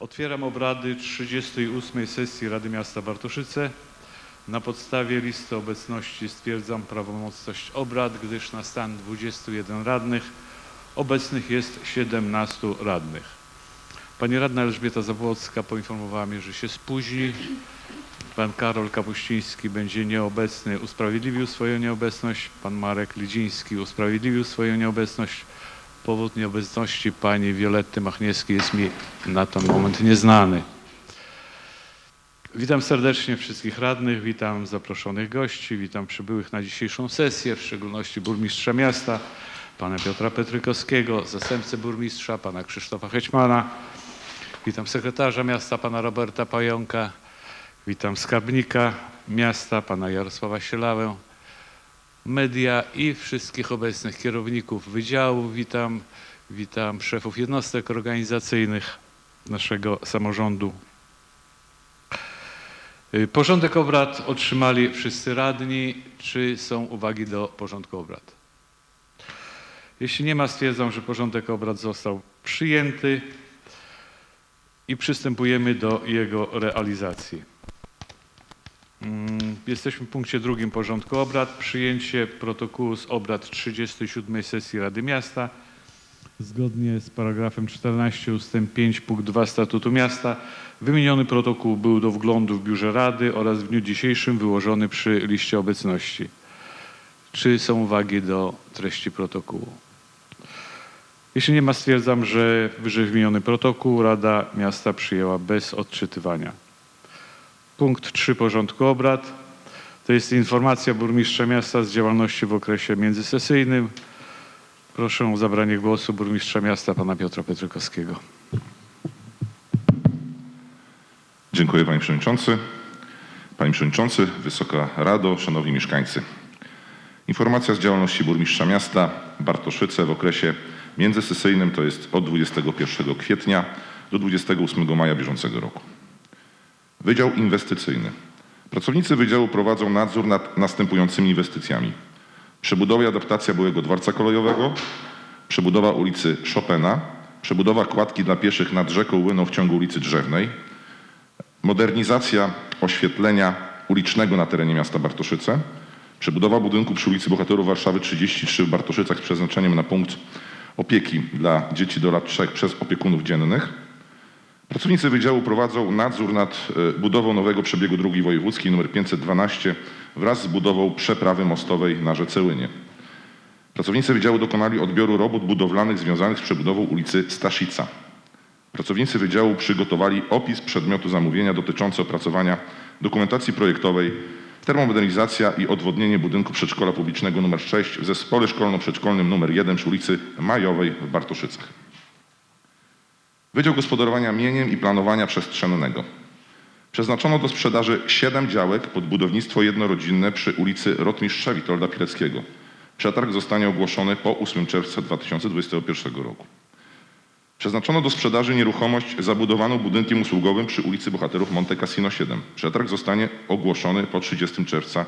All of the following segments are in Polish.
Otwieram obrady 38 sesji Rady Miasta Bartoszyce. Na podstawie listy obecności stwierdzam prawomocność obrad, gdyż na stan 21 radnych obecnych jest 17 radnych. Pani radna Elżbieta Zabłocka poinformowała mnie, że się spóźni. Pan Karol Kapuściński będzie nieobecny, usprawiedliwił swoją nieobecność. Pan Marek Lidziński usprawiedliwił swoją nieobecność. Powód nieobecności pani Violetty Machniewskiej jest mi na ten moment nieznany. Witam serdecznie wszystkich radnych, witam zaproszonych gości, witam przybyłych na dzisiejszą sesję, w szczególności burmistrza miasta, pana Piotra Petrykowskiego, zastępcę burmistrza, pana Krzysztofa Hećmana, witam sekretarza miasta, pana Roberta Pająka, witam skarbnika miasta, pana Jarosława Sielałę, media i wszystkich obecnych kierowników wydziałów. Witam, witam szefów jednostek organizacyjnych naszego samorządu. Y, Porządek obrad otrzymali wszyscy radni. Czy są uwagi do porządku obrad? Jeśli nie ma, stwierdzam, że porządek obrad został przyjęty i przystępujemy do jego realizacji. Mm, Jesteśmy w punkcie drugim porządku obrad. Przyjęcie protokołu z obrad 37 sesji Rady Miasta. Zgodnie z paragrafem 14 ust. 5 punkt 2 Statutu Miasta wymieniony protokół był do wglądu w biurze Rady oraz w dniu dzisiejszym wyłożony przy liście obecności. Czy są uwagi do treści protokołu? Jeśli nie ma, stwierdzam, że wyżej wymieniony protokół Rada Miasta przyjęła bez odczytywania. Punkt 3 porządku obrad to jest informacja burmistrza miasta z działalności w okresie międzysesyjnym. Proszę o zabranie głosu burmistrza miasta pana Piotra Petrykowskiego. Dziękuję Panie Przewodniczący. Panie Przewodniczący, Wysoka Rado, Szanowni Mieszkańcy. Informacja z działalności burmistrza miasta Bartoszyce w okresie międzysesyjnym to jest od 21 kwietnia do 28 maja bieżącego roku. Wydział Inwestycyjny. Pracownicy Wydziału prowadzą nadzór nad następującymi inwestycjami. Przebudowa i adaptacja byłego dworca kolejowego, przebudowa ulicy Chopina, przebudowa kładki dla pieszych nad rzeką Łyną w ciągu ulicy Drzewnej, modernizacja oświetlenia ulicznego na terenie miasta Bartoszyce, przebudowa budynku przy ulicy Bohaterów Warszawy 33 w Bartoszycach z przeznaczeniem na punkt opieki dla dzieci do lat 3 przez opiekunów dziennych. Pracownicy Wydziału prowadzą nadzór nad e, budową nowego przebiegu drogi wojewódzkiej nr 512 wraz z budową przeprawy mostowej na rzece Łynie. Pracownicy Wydziału dokonali odbioru robót budowlanych związanych z przebudową ulicy Staszica. Pracownicy Wydziału przygotowali opis przedmiotu zamówienia dotyczący opracowania dokumentacji projektowej termomodernizacja i odwodnienie budynku przedszkola publicznego nr 6 w zespole szkolno-przedszkolnym nr 1 przy ulicy Majowej w Bartoszycach. Wydział Gospodarowania Mieniem i Planowania Przestrzennego. Przeznaczono do sprzedaży 7 działek pod budownictwo jednorodzinne przy ulicy Rotmistrza Witolda Pileckiego. Przetarg zostanie ogłoszony po 8 czerwca 2021 roku. Przeznaczono do sprzedaży nieruchomość zabudowaną budynkiem usługowym przy ulicy Bohaterów Monte Cassino 7. Przetarg zostanie ogłoszony po 30 czerwca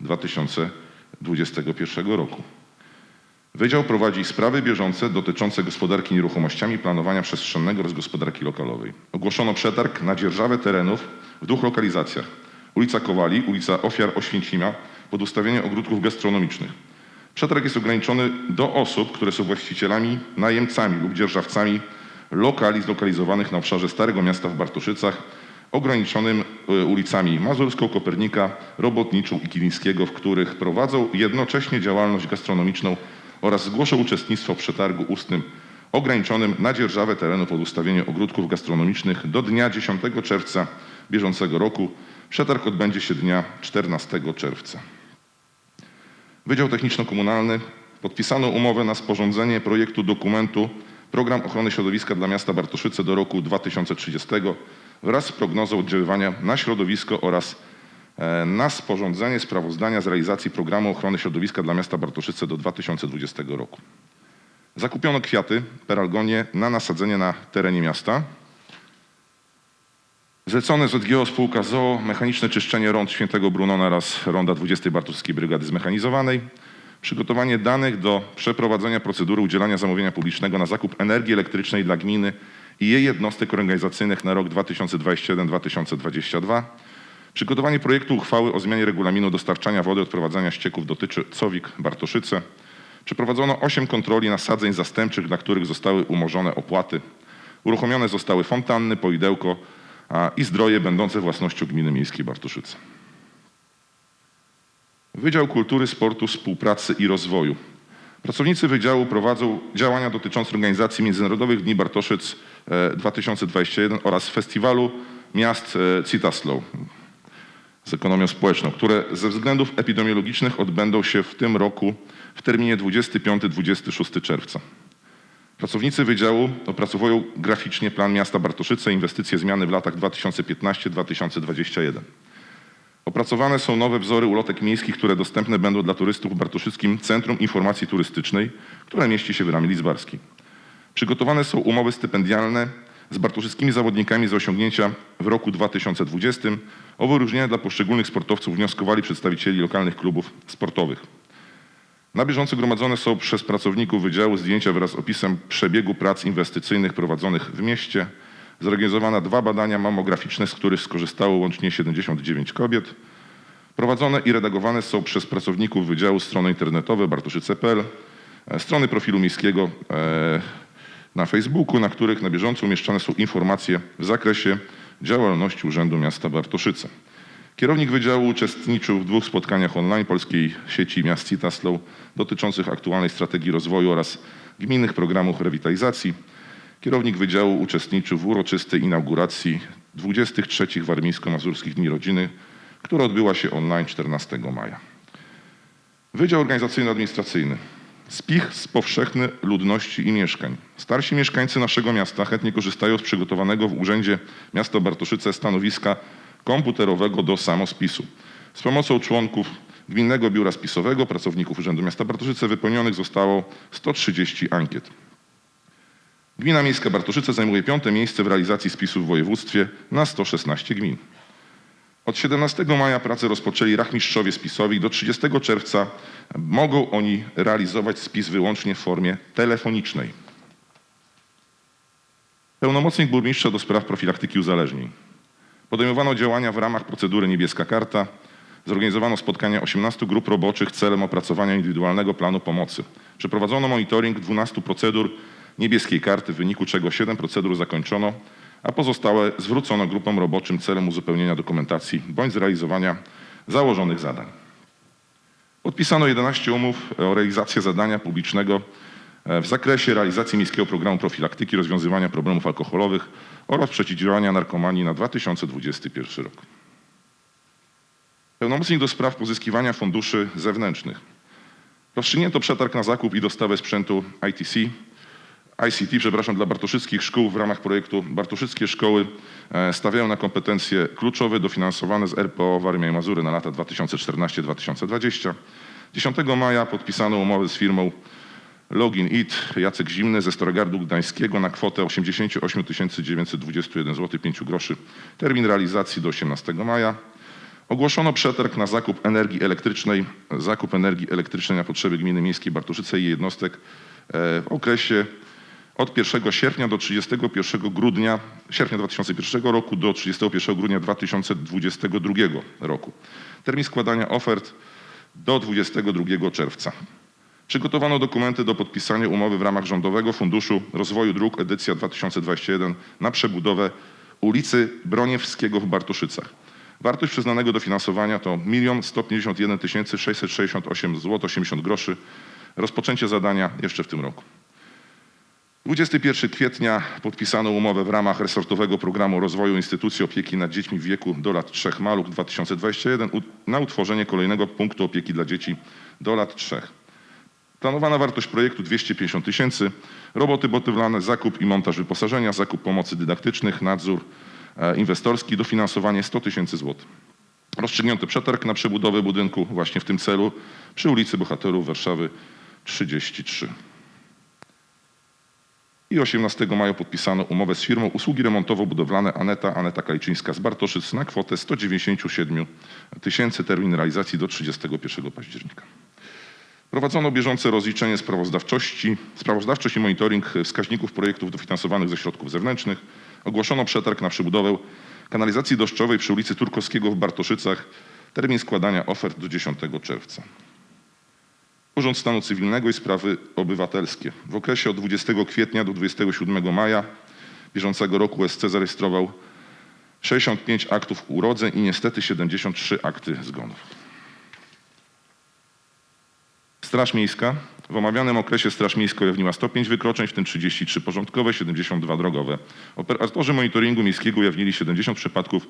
2021 roku. Wydział prowadzi sprawy bieżące dotyczące gospodarki nieruchomościami, planowania przestrzennego oraz gospodarki lokalowej. Ogłoszono przetarg na dzierżawę terenów w dwóch lokalizacjach. Ulica Kowali, ulica Ofiar Oświęcimia pod ustawienie ogródków gastronomicznych. Przetarg jest ograniczony do osób, które są właścicielami, najemcami lub dzierżawcami lokali zlokalizowanych na obszarze Starego Miasta w Bartoszycach, ograniczonym y, ulicami Mazurską, Kopernika, Robotniczą i Kilińskiego, w których prowadzą jednocześnie działalność gastronomiczną oraz zgłoszą uczestnictwo w przetargu ustnym ograniczonym na dzierżawę terenu pod ustawienie ogródków gastronomicznych do dnia 10 czerwca bieżącego roku. Przetarg odbędzie się dnia 14 czerwca. Wydział Techniczno-Komunalny podpisano umowę na sporządzenie projektu dokumentu Program Ochrony Środowiska dla Miasta Bartoszyce do roku 2030 wraz z prognozą oddziaływania na środowisko oraz na sporządzenie sprawozdania z realizacji Programu Ochrony Środowiska dla Miasta Bartoszyce do 2020 roku. Zakupiono kwiaty, peralgonie na nasadzenie na terenie miasta. Zlecone z ODGO spółka ZOO mechaniczne czyszczenie rąd Świętego Brunona oraz ronda 20 Bartowskiej Brygady Zmechanizowanej. Przygotowanie danych do przeprowadzenia procedury udzielania zamówienia publicznego na zakup energii elektrycznej dla gminy i jej jednostek organizacyjnych na rok 2021-2022. Przygotowanie projektu uchwały o zmianie regulaminu dostarczania wody odprowadzania ścieków dotyczy COWIK Bartoszyce. Przeprowadzono 8 kontroli nasadzeń zastępczych, dla których zostały umorzone opłaty. Uruchomione zostały fontanny, poidełko i zdroje będące własnością Gminy Miejskiej Bartoszyce. Wydział Kultury, Sportu, Współpracy i Rozwoju. Pracownicy Wydziału prowadzą działania dotyczące organizacji Międzynarodowych Dni Bartoszyc e, 2021 oraz Festiwalu Miast e, Citaslow z ekonomią społeczną, które ze względów epidemiologicznych odbędą się w tym roku w terminie 25-26 czerwca. Pracownicy Wydziału opracowują graficznie plan miasta Bartoszyce, inwestycje zmiany w latach 2015-2021. Opracowane są nowe wzory ulotek miejskich, które dostępne będą dla turystów w Bartoszyckim Centrum Informacji Turystycznej, które mieści się w Ramie Lidzbarskiej. Przygotowane są umowy stypendialne z bartoszyckimi zawodnikami za osiągnięcia w roku 2020. O wyróżnienia dla poszczególnych sportowców wnioskowali przedstawicieli lokalnych klubów sportowych. Na bieżąco gromadzone są przez pracowników Wydziału zdjęcia wraz z opisem przebiegu prac inwestycyjnych prowadzonych w mieście. Zorganizowane dwa badania mamograficzne, z których skorzystało łącznie 79 kobiet. Prowadzone i redagowane są przez pracowników Wydziału strony internetowe bartoszyce.pl, e, strony profilu miejskiego e, na Facebooku, na których na bieżąco umieszczane są informacje w zakresie działalności Urzędu Miasta Bartoszyce. Kierownik Wydziału uczestniczył w dwóch spotkaniach online Polskiej Sieci Miast Citaslow dotyczących aktualnej strategii rozwoju oraz gminnych programów rewitalizacji. Kierownik Wydziału uczestniczył w uroczystej inauguracji 23 Warmińsko-Mazurskich Dni Rodziny, która odbyła się online 14 maja. Wydział Organizacyjno-Administracyjny. Spich z powszechny ludności i mieszkań. Starsi mieszkańcy naszego miasta chętnie korzystają z przygotowanego w Urzędzie Miasta Bartoszyce stanowiska komputerowego do samospisu. Z pomocą członków Gminnego Biura Spisowego, pracowników Urzędu Miasta Bartoszyce wypełnionych zostało 130 ankiet. Gmina Miejska Bartoszyce zajmuje piąte miejsce w realizacji spisów w województwie na 116 gmin. Od 17 maja pracę rozpoczęli rachmistrzowie spisowi do 30 czerwca mogą oni realizować spis wyłącznie w formie telefonicznej. Pełnomocnik burmistrza do spraw profilaktyki uzależnień. Podejmowano działania w ramach procedury Niebieska Karta. Zorganizowano spotkania 18 grup roboczych celem opracowania indywidualnego planu pomocy. Przeprowadzono monitoring 12 procedur Niebieskiej Karty, w wyniku czego 7 procedur zakończono, a pozostałe zwrócono grupom roboczym celem uzupełnienia dokumentacji bądź zrealizowania założonych zadań. Podpisano 11 umów o realizację zadania publicznego e, w zakresie realizacji Miejskiego Programu Profilaktyki Rozwiązywania Problemów Alkoholowych oraz Przeciwdziałania Narkomanii na 2021 rok. Pełnomocnik do spraw pozyskiwania funduszy zewnętrznych. Rozstrzygnięto przetarg na zakup i dostawę sprzętu ITC, ICT, przepraszam, dla bartoszyckich szkół w ramach projektu Bartoszyckie Szkoły e, stawiają na kompetencje kluczowe dofinansowane z RPO Warmia i Mazury na lata 2014-2020. 10 maja podpisano umowę z firmą Login It Jacek Zimny ze Starogardu Gdańskiego na kwotę 88 921 zł 5 groszy. Termin realizacji do 18 maja. Ogłoszono przetarg na zakup energii elektrycznej, zakup energii elektrycznej na potrzeby gminy miejskiej Bartoszyce i jednostek e, w okresie od 1 sierpnia do 31 grudnia, sierpnia 2001 roku do 31 grudnia 2022 roku. Termin składania ofert do 22 czerwca. Przygotowano dokumenty do podpisania umowy w ramach Rządowego Funduszu Rozwoju Dróg edycja 2021 na przebudowę ulicy Broniewskiego w Bartoszycach. Wartość przyznanego dofinansowania to 1 151 668 zł 80 groszy. Rozpoczęcie zadania jeszcze w tym roku. 21 kwietnia podpisano umowę w ramach resortowego programu rozwoju instytucji opieki nad dziećmi w wieku do lat 3 Maluch 2021 u- na utworzenie kolejnego punktu opieki dla dzieci do lat 3. Planowana wartość projektu 250 tysięcy, roboty budowlane, zakup i montaż wyposażenia, zakup pomocy dydaktycznych, nadzór e, inwestorski, dofinansowanie 100 tysięcy złotych. Rozstrzygnięto przetarg na przebudowę budynku właśnie w tym celu przy ulicy Bohaterów Warszawy 33. I 18 maja podpisano umowę z firmą usługi remontowo-budowlane Aneta, Aneta Kaliczyńska z Bartoszyc na kwotę 197 tysięcy, termin realizacji do 31 października. Prowadzono bieżące rozliczenie sprawozdawczości, sprawozdawczość i monitoring wskaźników projektów dofinansowanych ze środków zewnętrznych. Ogłoszono przetarg na przebudowę kanalizacji deszczowej przy ulicy Turkowskiego w Bartoszycach. Termin składania ofert do 10 czerwca. Urząd Stanu Cywilnego i Sprawy Obywatelskie. W okresie od 20 kwietnia do 27 maja bieżącego roku SC zarejestrował 65 aktów urodzeń i niestety 73 akty zgonów. Straż Miejska. W omawianym okresie Straż Miejska ujawniła 105 wykroczeń, w tym 33 porządkowe, 72 drogowe. Operatorzy monitoringu miejskiego ujawnili 70 przypadków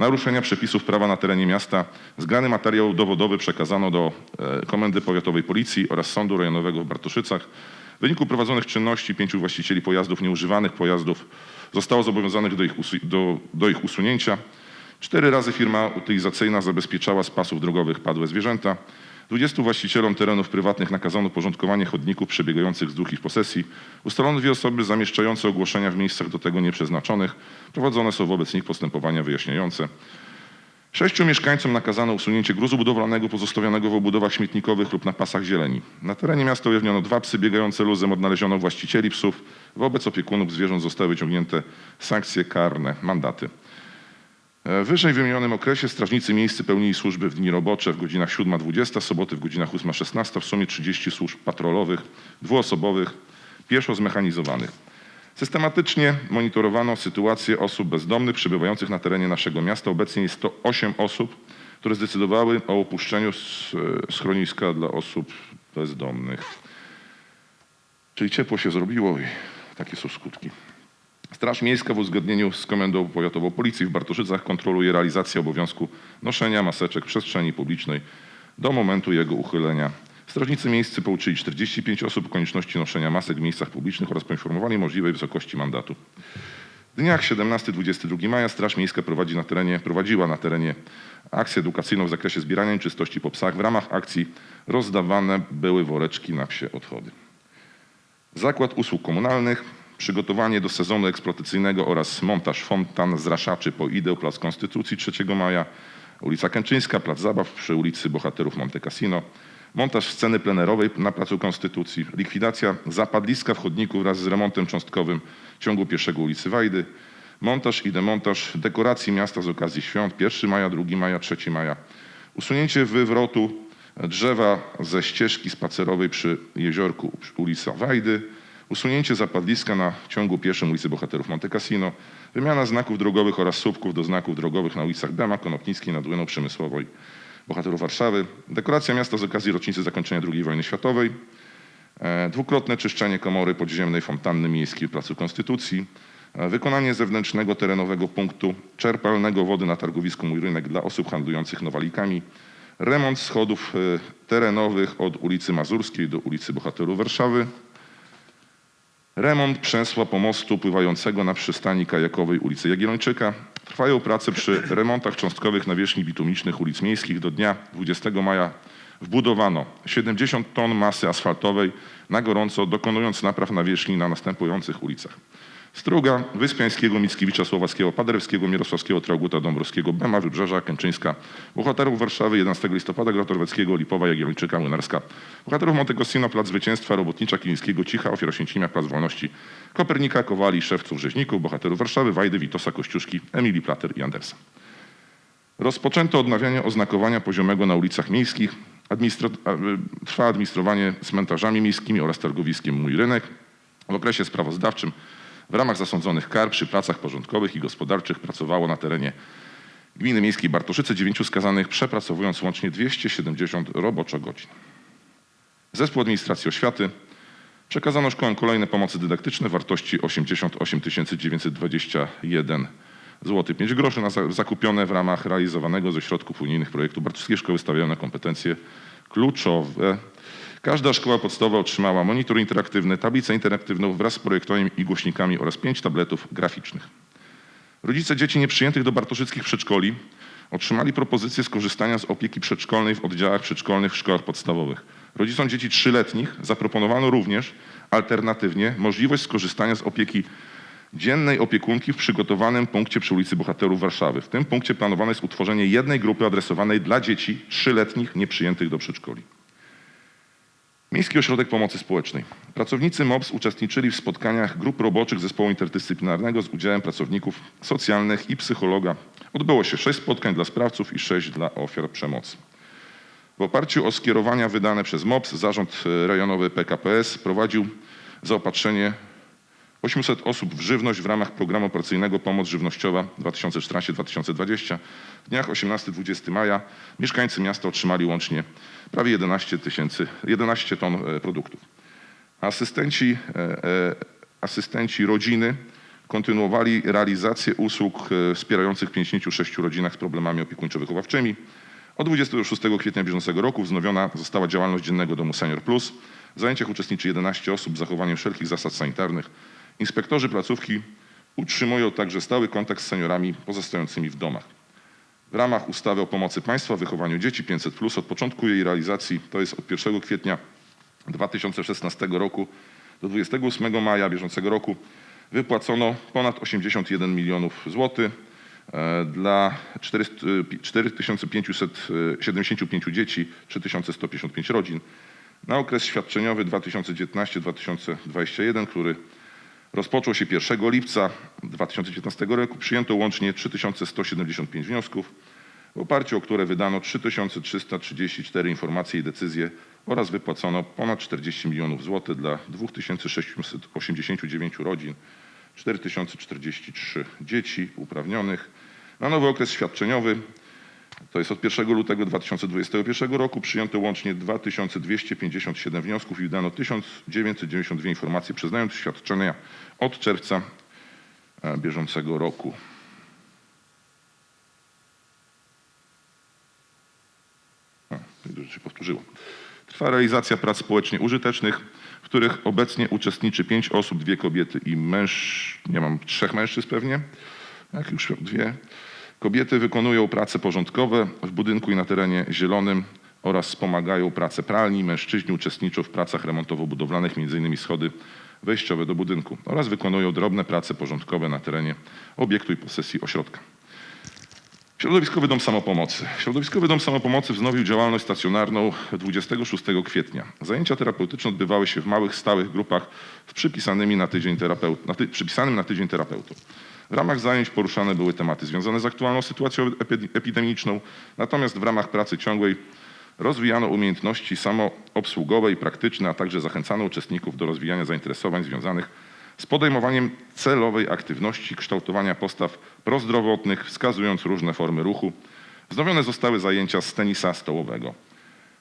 naruszenia przepisów prawa na terenie miasta. Zgrany materiał dowodowy przekazano do e, Komendy Powiatowej Policji oraz Sądu Rejonowego w Bartoszycach. W wyniku prowadzonych czynności pięciu właścicieli pojazdów, nieużywanych pojazdów, zostało zobowiązanych do ich, do, do ich usunięcia. Cztery razy firma utylizacyjna zabezpieczała z pasów drogowych padłe zwierzęta. 20 właścicielom terenów prywatnych nakazano porządkowanie chodników przebiegających wzdłuż ich posesji. Ustalono dwie osoby zamieszczające ogłoszenia w miejscach do tego nieprzeznaczonych. Prowadzone są wobec nich postępowania wyjaśniające. Sześciu mieszkańcom nakazano usunięcie gruzu budowlanego pozostawionego w obudowach śmietnikowych lub na pasach zieleni. Na terenie miasta ujawniono dwa psy biegające luzem, odnaleziono właścicieli psów. Wobec opiekunów zwierząt zostały wyciągnięte sankcje karne, mandaty. E, W wyżej wymienionym okresie strażnicy miejscy pełnili służby w dni robocze w godzinach 7.20, soboty w godzinach 8.16, w sumie 30 służb patrolowych, dwuosobowych, pieszo zmechanizowanych. Systematycznie monitorowano sytuację osób bezdomnych przebywających na terenie naszego miasta. Obecnie jest to 8 osób, które zdecydowały o opuszczeniu e, schroniska dla osób bezdomnych. Czyli ciepło się zrobiło i takie są skutki. Straż Miejska w uzgodnieniu z Komendą Powiatową Policji w Bartoszycach kontroluje realizację obowiązku noszenia maseczek w przestrzeni publicznej do momentu jego uchylenia. Strażnicy miejscy pouczyli 45 osób konieczności noszenia masek w miejscach publicznych oraz poinformowali możliwej wysokości mandatu. W dniach 17-22 maja Straż Miejska prowadzi na terenie, prowadziła na terenie akcję edukacyjną w zakresie zbierania czystości po psach. W ramach akcji rozdawane były woreczki na psie odchody. Zakład Usług Komunalnych, przygotowanie do sezonu eksploatacyjnego oraz montaż fontan zraszaczy po ideł Plac Konstytucji 3 maja, ulica Kęczyńska, Plac Zabaw przy ulicy Bohaterów Monte Cassino, montaż sceny plenerowej na Placu Konstytucji, likwidacja zapadliska w chodniku wraz z remontem cząstkowym ciągu pierwszego ulicy Wajdy, montaż i demontaż dekoracji miasta z okazji świąt. 1 maja, 2 maja, 3 maja, usunięcie wywrotu drzewa ze ścieżki spacerowej przy jeziorku ulica Wajdy, usunięcie zapadliska na ciągu pieszym ulicy Bohaterów Monte Cassino, wymiana znaków drogowych oraz słupków do znaków drogowych na ulicach Dema, Konopnickiej, nad Łyną Przemysłowej, Bohaterów Warszawy, dekoracja miasta z okazji rocznicy zakończenia II wojny światowej, e, dwukrotne czyszczenie komory podziemnej fontanny miejskiej w Placu Konstytucji, e, wykonanie zewnętrznego terenowego punktu czerpalnego wody na targowisku Mój Rynek dla osób handlujących nowalikami, remont schodów e, terenowych od ulicy Mazurskiej do ulicy Bohaterów Warszawy, remont przesła pomostu pływającego na przystani kajakowej ulicy Jagiellończyka. Trwają prace przy remontach cząstkowych nawierzchni bitumicznych ulic miejskich. Do dnia 20 maja wbudowano 70 ton masy asfaltowej na gorąco, dokonując napraw nawierzchni na następujących ulicach. Struga, Wyspiańskiego, Mickiewicza, Słowackiego, Paderewskiego, Mirosławskiego, Trauguta, Dąbrowskiego, Bema, Wybrzeża, Kęczyńska, Bohaterów Warszawy, 11 listopada, Grotorweckiego, Lipowa, Jagiellończyka, Młynarska, Bohaterów Monte Cassino, Plac Zwycięstwa, Robotnicza, Kilińskiego, Cicha, Ofiar Oświęcimia, Plac Wolności, Kopernika, Kowali, Szewców, Rzeźników, Bohaterów Warszawy, Wajdy, Witosa, Kościuszki, Emilii Plater i Andersa. Rozpoczęto odnawianie oznakowania poziomego na ulicach miejskich. Y, trwa administrowanie cmentarzami miejskimi oraz targowiskiem Mój Rynek. W okresie sprawozdawczym w ramach zasądzonych kar przy pracach porządkowych i gospodarczych pracowało na terenie Gminy Miejskiej Bartoszyce dziewięciu skazanych, przepracowując łącznie 270 roboczo godzin. Zespół Administracji Oświaty przekazano szkołom kolejne pomocy dydaktyczne w wartości 88 921 zł 5 groszy zakupione w ramach realizowanego ze środków unijnych projektu Bartowskie Szkoły stawiają na kompetencje kluczowe. Każda szkoła podstawowa otrzymała monitor interaktywny, tablicę interaktywną wraz z projektorem i głośnikami oraz pięć tabletów graficznych. Rodzice dzieci nieprzyjętych do bartoszyckich przedszkoli otrzymali propozycję skorzystania z opieki przedszkolnej w oddziałach przedszkolnych w szkołach podstawowych. Rodzicom dzieci trzyletnich zaproponowano również alternatywnie możliwość skorzystania z opieki dziennej opiekunki w przygotowanym punkcie przy ulicy Bohaterów Warszawy. W tym punkcie planowane jest utworzenie jednej grupy adresowanej dla dzieci trzyletnich nieprzyjętych do przedszkoli. Miejski Ośrodek Pomocy Społecznej. Pracownicy MOPS uczestniczyli w spotkaniach grup roboczych zespołu interdyscyplinarnego z udziałem pracowników socjalnych i psychologa. Odbyło się sześć spotkań dla sprawców i sześć dla ofiar przemocy. W oparciu o skierowania wydane przez MOPS Zarząd e, Rejonowy PKPS prowadził zaopatrzenie 800 osób w żywność w ramach programu operacyjnego Pomoc Żywnościowa 2014-2020. W dniach 18-20 maja mieszkańcy miasta otrzymali łącznie prawie 11, tysięcy, 11 ton e, produktów. Asystenci, e, e, asystenci rodziny kontynuowali realizację usług wspierających w 56 rodzinach z problemami opiekuńczo-wychowawczymi. Od 26 kwietnia bieżącego roku wznowiona została działalność Dziennego Domu Senior Plus. W zajęciach uczestniczy 11 osób z zachowaniem wszelkich zasad sanitarnych. Inspektorzy placówki utrzymują także stały kontakt z seniorami pozostającymi w domach. W ramach ustawy o pomocy państwa w wychowaniu dzieci 500 od początku jej realizacji, to jest od 1 kwietnia 2016 roku do 28 maja bieżącego roku, wypłacono ponad 81 milionów złotych e, dla 400 4575 dzieci, 3155 rodzin. Na okres świadczeniowy 2019-2021, który rozpoczął się 1 lipca 2019 roku, przyjęto łącznie 3175 wniosków, w oparciu o które wydano 3334 informacje i decyzje oraz wypłacono ponad 40 milionów złotych dla 2689 rodzin, 4043 dzieci uprawnionych. Na nowy okres świadczeniowy, to jest od 1 lutego 2021 roku, przyjęto łącznie 2257 wniosków i wydano 1992 informacje, przyznając świadczenia od czerwca e, bieżącego roku. Dużo się powtórzyło. Trwa realizacja prac społecznie użytecznych, w których obecnie uczestniczy pięć osób, dwie kobiety i męż... Nie mam trzech mężczyzn pewnie, jak już dwie. Kobiety wykonują prace porządkowe w budynku i na terenie zielonym oraz wspomagają pracę pralni. Mężczyźni uczestniczą w pracach remontowo-budowlanych, m.in. schody wejściowe do budynku oraz wykonują drobne prace porządkowe na terenie obiektu i posesji ośrodka. Środowiskowy Dom Samopomocy. Środowiskowy Dom Samopomocy wznowił działalność stacjonarną 26 kwietnia. Zajęcia terapeutyczne odbywały się w małych, stałych grupach z przypisanymi na tydzień terapeut, przypisanym na tydzień terapeutą. W ramach zajęć poruszane były tematy związane z aktualną sytuacją epi- epidemiczną, natomiast w ramach pracy ciągłej rozwijano umiejętności samoobsługowe i praktyczne, a także zachęcano uczestników do rozwijania zainteresowań związanych z podejmowaniem celowej aktywności, kształtowania postaw prozdrowotnych, wskazując różne formy ruchu. Wznowione zostały zajęcia z tenisa stołowego.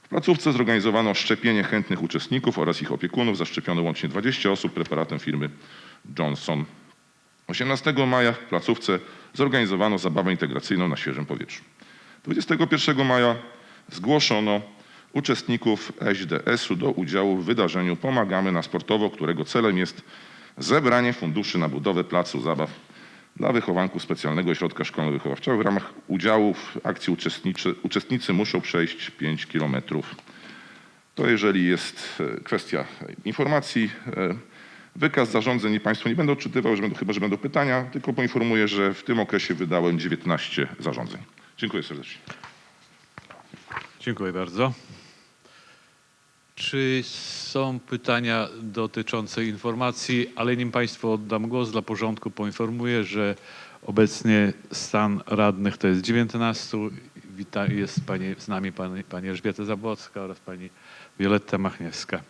W placówce zorganizowano szczepienie chętnych uczestników oraz ich opiekunów. Zaszczepiono łącznie 20 osób preparatem firmy Johnson. 18 maja w placówce zorganizowano zabawę integracyjną na świeżym powietrzu. 21 maja zgłoszono uczestników SDS-u do udziału w wydarzeniu Pomagamy na sportowo, którego celem jest zebranie funduszy na budowę placu zabaw dla wychowanków specjalnego ośrodka szkolno-wychowawczego. W ramach udziału w akcji uczestniczy, uczestnicy muszą przejść 5 kilometrów. To jeżeli jest e, kwestia informacji. Wykaz zarządzeń i Państwu nie będę odczytywał, że będą, chyba że będą pytania, tylko poinformuję, że w tym okresie wydałem 19 zarządzeń. Dziękuję serdecznie. Dziękuję bardzo. Czy są pytania dotyczące informacji, ale nim Państwu oddam głos dla porządku, poinformuję, że obecnie stan radnych to jest 19. Wita, jest pani, z nami pani, pani Elżbieta Zabłocka oraz pani Wioletta Machniewska.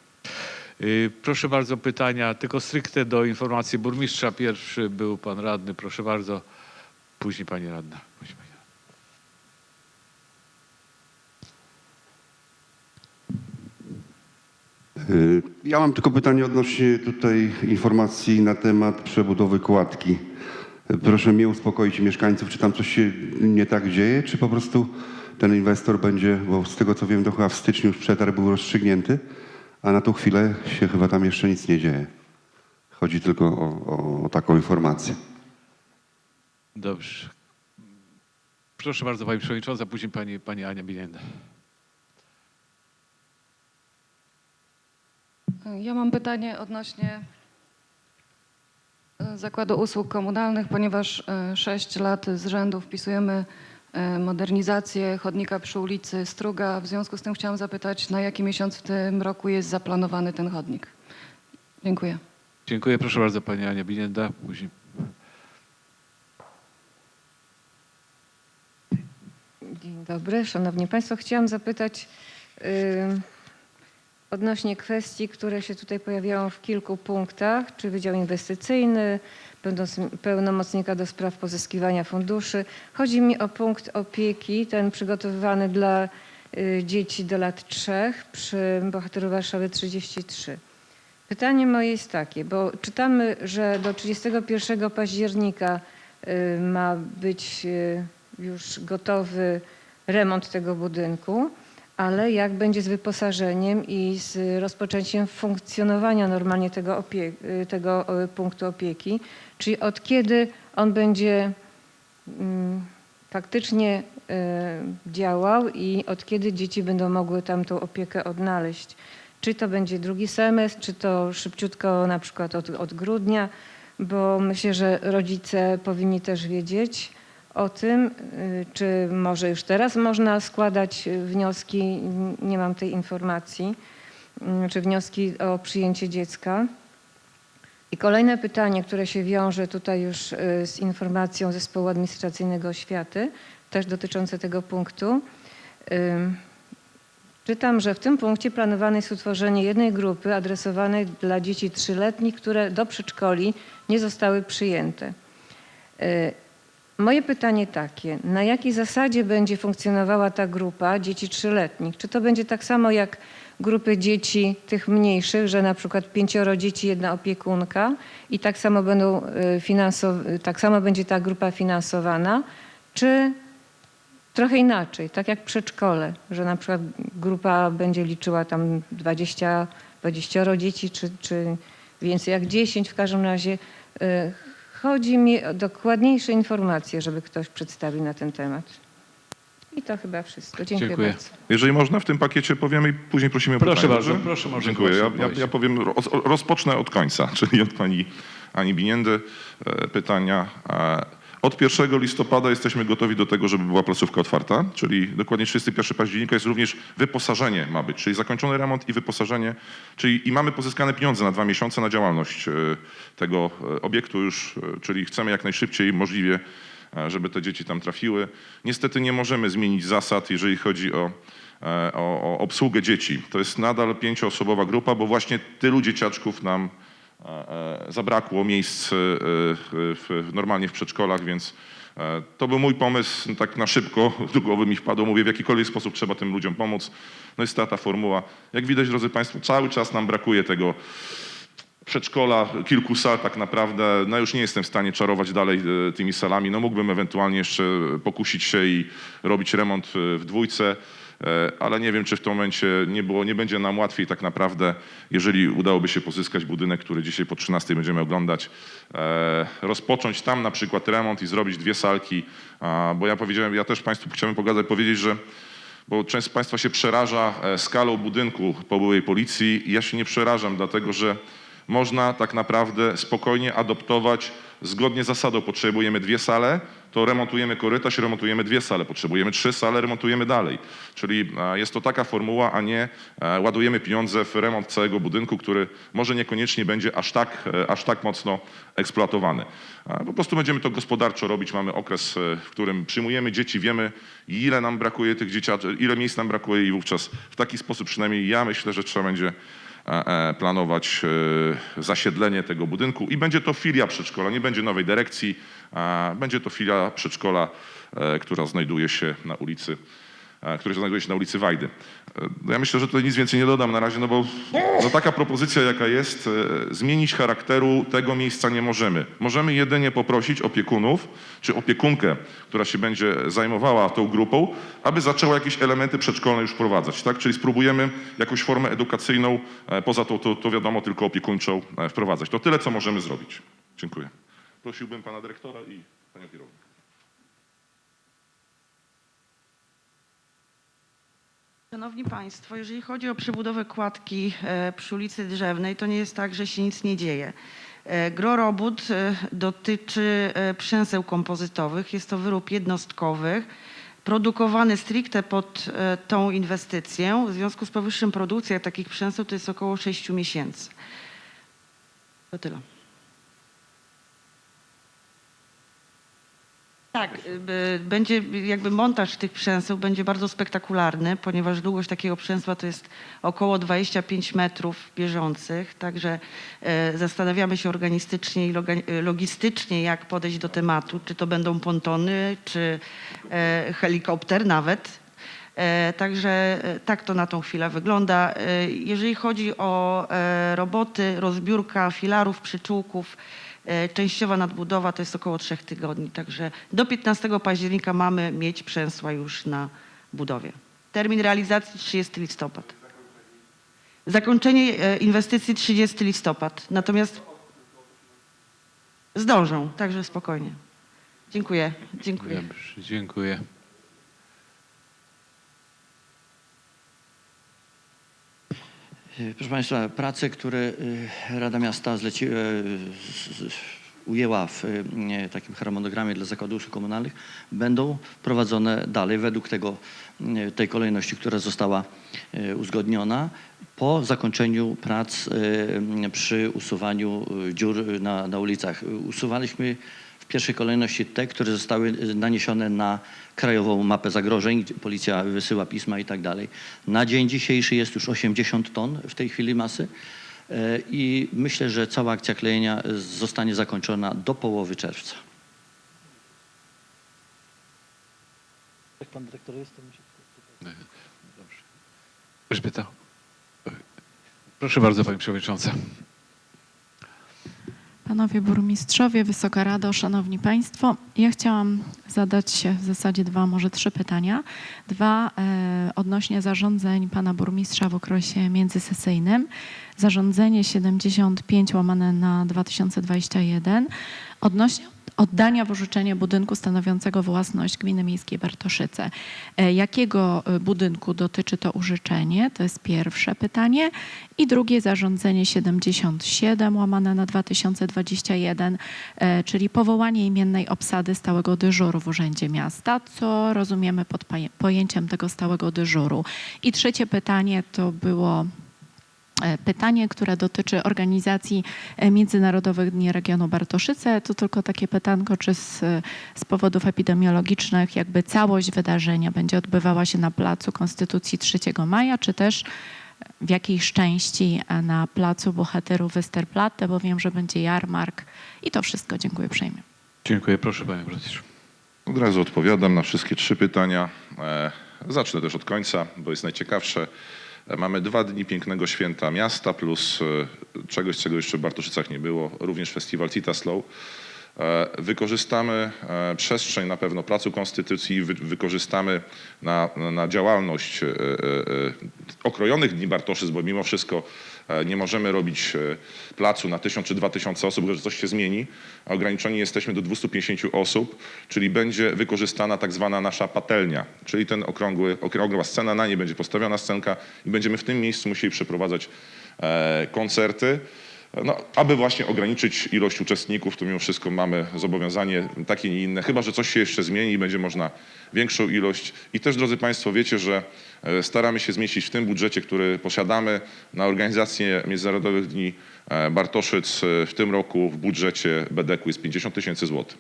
Y, Proszę bardzo, pytania tylko stricte do informacji burmistrza. Pierwszy był pan radny, proszę bardzo. Później pani radna. Y, Ja mam tylko pytanie odnośnie tutaj informacji na temat przebudowy kładki. Proszę mnie uspokoić mieszkańców, czy tam coś się nie tak dzieje, czy po prostu ten inwestor będzie, bo z tego co wiem, to chyba w styczniu już przetarg był rozstrzygnięty, a na tą chwilę się chyba tam jeszcze nic nie dzieje. Chodzi tylko o, o, o taką informację. Dobrze. Proszę bardzo, pani przewodnicząca, później pani, pani Ania Bilienda. Ja mam pytanie odnośnie e, Zakładu Usług Komunalnych, ponieważ 6 lat z rzędu wpisujemy e, modernizację chodnika przy ulicy Struga. W związku z tym chciałam zapytać, na jaki miesiąc w tym roku jest zaplanowany ten chodnik? Dziękuję. Dziękuję. Proszę bardzo, pani Ania Binienda. Później Dzień dobry, szanowni państwo. Chciałam zapytać y, odnośnie kwestii, które się tutaj pojawiają w kilku punktach, czy Wydział Inwestycyjny, pełnomocnika do spraw pozyskiwania funduszy. Chodzi mi o punkt opieki, ten przygotowywany dla y, dzieci do lat trzech przy Bohaterów Warszawy 33. Pytanie moje jest takie, bo czytamy, że do 31 października y, ma być y, już gotowy remont tego budynku, ale jak będzie z wyposażeniem i z rozpoczęciem funkcjonowania normalnie tego, tego punktu opieki, czyli od kiedy on będzie mm, faktycznie y, działał i od kiedy dzieci będą mogły tam tą opiekę odnaleźć. Czy to będzie drugi semestr, czy to szybciutko na przykład od, od grudnia, bo myślę, że rodzice powinni też wiedzieć o tym, y, czy może już teraz można składać wnioski, nie mam tej informacji, y, czy wnioski o przyjęcie dziecka. I kolejne pytanie, które się wiąże tutaj już y, z informacją Zespołu Administracyjnego Oświaty, też dotyczące tego punktu. Czytam, że w tym punkcie planowane jest utworzenie jednej grupy adresowanej dla dzieci trzyletnich, które do przedszkoli nie zostały przyjęte. Y, Moje pytanie takie, na jakiej zasadzie będzie funkcjonowała ta grupa dzieci trzyletnich? Czy to będzie tak samo jak grupy dzieci tych mniejszych, że na przykład pięcioro dzieci, jedna opiekunka i tak samo, będą y, tak samo będzie ta grupa finansowana? Czy trochę inaczej, tak jak przedszkole, że na przykład grupa będzie liczyła tam 20, 20 dzieci, czy, czy więcej jak 10 w każdym razie. y, Chodzi mi o dokładniejsze informacje, żeby ktoś przedstawił na ten temat. I to chyba wszystko. Dziękuję, Dziękuję. bardzo. Jeżeli można, w tym pakiecie powiemy i później prosimy o Proszę pytania, bardzo, dobrze? proszę, może Dziękuję. Ja, ja, ja powiem, roz, rozpocznę od końca, czyli od pani Ani Biniendy e, pytania. E, Od 1 listopada jesteśmy gotowi do tego, żeby była placówka otwarta, czyli dokładnie 31 października jest również wyposażenie ma być, czyli zakończony remont i wyposażenie, czyli i mamy pozyskane pieniądze na dwa miesiące na działalność e, tego e, obiektu już, e, czyli chcemy jak najszybciej możliwie żeby te dzieci tam trafiły. Niestety nie możemy zmienić zasad, jeżeli chodzi o, e, o, o obsługę dzieci. To jest nadal pięcioosobowa grupa, bo właśnie tylu dzieciaczków nam e, e, zabrakło miejsc e, w, normalnie w przedszkolach, więc e, to był mój pomysł, tak na szybko, do głowy mi wpadło, mówię, w jakikolwiek sposób trzeba tym ludziom pomóc. No jest ta, ta formuła. Jak widać, drodzy Państwo, cały czas nam brakuje tego przedszkola, kilku sal tak naprawdę. No już nie jestem w stanie czarować dalej e, tymi salami. No mógłbym ewentualnie jeszcze pokusić się i robić remont e, w dwójce, e, ale nie wiem, czy w tym momencie nie, było, nie będzie nam łatwiej tak naprawdę, jeżeli udałoby się pozyskać budynek, który dzisiaj po 13 będziemy oglądać, rozpocząć tam na przykład remont i zrobić dwie salki, bo ja powiedziałem, ja też Państwu chciałbym pogadać, powiedzieć, że bo część z Państwa się przeraża skalą budynku po byłej policji. Ja się nie przerażam, dlatego że można tak naprawdę spokojnie adoptować zgodnie z zasadą. Potrzebujemy dwie sale, to remontujemy korytarz, remontujemy dwie sale. Potrzebujemy trzy sale, remontujemy dalej. Czyli e, jest to taka formuła, a nie e, ładujemy pieniądze w remont całego budynku, który może niekoniecznie będzie aż tak, e, aż tak mocno eksploatowany. Po prostu będziemy to gospodarczo robić. Mamy okres, w którym przyjmujemy dzieci, wiemy ile nam brakuje tych dzieciaczy, ile miejsc nam brakuje i wówczas w taki sposób przynajmniej ja myślę, że trzeba będzie planować e, zasiedlenie tego budynku. I będzie to filia przedszkola, nie będzie nowej dyrekcji, będzie to filia przedszkola, e, która znajduje się na ulicy e, który znajduje się na ulicy Wajdy. E, no Ja myślę, że tutaj nic więcej nie dodam na razie, no bo no taka propozycja jaka jest, e, zmienić charakteru tego miejsca nie możemy. Możemy jedynie poprosić opiekunów, czy opiekunkę, która się będzie zajmowała tą grupą, aby zaczęła jakieś elementy przedszkolne już wprowadzać, tak? Czyli spróbujemy jakąś formę edukacyjną, poza tą, to, to wiadomo, tylko opiekuńczą wprowadzać. To tyle, co możemy zrobić. Dziękuję. Prosiłbym pana dyrektora i panią kierownik. Szanowni Państwo, jeżeli chodzi o przebudowę kładki e, przy ulicy Drzewnej, to nie jest tak, że się nic nie dzieje. E, Gro robót e, dotyczy przęseł kompozytowych. Jest to wyrób jednostkowych. produkowany stricte pod tą inwestycję. W związku z powyższym produkcja takich przęsów to jest około 6 miesięcy. To tyle. Tak, y, będzie jakby montaż tych przęseł będzie bardzo spektakularny, ponieważ długość takiego przęsła to jest około 25 metrów bieżących, także e, zastanawiamy się organistycznie i e, logistycznie, jak podejść do tematu, czy to będą pontony, czy e, helikopter nawet. Także tak to na tą chwilę wygląda. Jeżeli chodzi o roboty, rozbiórka filarów, przyczółków, częściowa nadbudowa to jest około trzech tygodni. Także do 15 października mamy mieć przęsła już na budowie. Termin realizacji 30 listopad. Zakończenie e, inwestycji 30 listopad. Natomiast zdążą, także spokojnie. Dziękuję. Dziękuję. Dobrze, dziękuję. Proszę Państwa, prace, które y, Rada Miasta zleci, e, ujęła w e, takim harmonogramie dla zakładów komunalnych, będą prowadzone dalej według tego, tej kolejności, która została uzgodniona po zakończeniu prac przy usuwaniu dziur na, na ulicach. Usuwaliśmy pierwszej kolejności te, które zostały e, naniesione na krajową mapę zagrożeń, gdzie policja wysyła pisma i tak dalej. Na dzień dzisiejszy jest już 80 ton w tej chwili masy e, i myślę, że cała akcja klejenia zostanie zakończona do połowy czerwca. Jak pan dyrektor jest, to mi się... Dobrze. Elżbieta. Proszę bardzo, Pani Przewodnicząca. Panowie burmistrzowie, Wysoka Rado, Szanowni Państwo, ja chciałam zadać w zasadzie dwa, może trzy pytania. Dwa e, odnośnie zarządzeń pana burmistrza w okresie międzysesyjnym. Zarządzenie 75 łamane na 2021 odnośnie oddania w orzeczenie budynku stanowiącego własność Gminy Miejskiej Bartoszyce. E, Jakiego e, budynku dotyczy to użyczenie? To jest pierwsze pytanie. I drugie zarządzenie 77 łamane na 2021, e, czyli powołanie imiennej obsady stałego dyżuru w Urzędzie Miasta, co rozumiemy pod pojęciem tego stałego dyżuru. I trzecie pytanie to było pytanie, które dotyczy organizacji e, Międzynarodowych Dni Regionu Bartoszyce. To tylko takie pytanko, czy z, z powodów epidemiologicznych jakby całość wydarzenia będzie odbywała się na Placu Konstytucji 3 maja, czy też w jakiejś części e, na Placu Bohaterów Westerplatte, bo wiem, że będzie jarmark i to wszystko. Dziękuję uprzejmie. Dziękuję. Proszę Panie Burmistrzu. Od razu odpowiadam na wszystkie trzy pytania. E, Zacznę też od końca, bo jest najciekawsze. Mamy dwa dni pięknego święta miasta plus e, czegoś, czego jeszcze w Bartoszycach nie było, również festiwal Cita Slow. E, Wykorzystamy e, przestrzeń na pewno Placu Konstytucji, wy- wykorzystamy na, na- działalność okrojonych Dni Bartoszyc, bo mimo wszystko nie możemy robić e, placu na tysiąc czy dwa tysiące osób, że coś się zmieni, a ograniczeni jesteśmy do 250 osób, czyli będzie wykorzystana tak zwana nasza patelnia, czyli ten okrągły, okrągła scena, na niej będzie postawiona scenka i będziemy w tym miejscu musieli przeprowadzać e, koncerty. No, aby właśnie ograniczyć ilość uczestników, to mimo wszystko mamy zobowiązanie takie, nie inne, chyba że coś się jeszcze zmieni i będzie można większą ilość. I też, drodzy Państwo, wiecie, że e, staramy się zmieścić w tym budżecie, który posiadamy na organizację Międzynarodowych Dni e, Bartoszyc e, w tym roku w budżecie BDK jest 50 tysięcy złotych.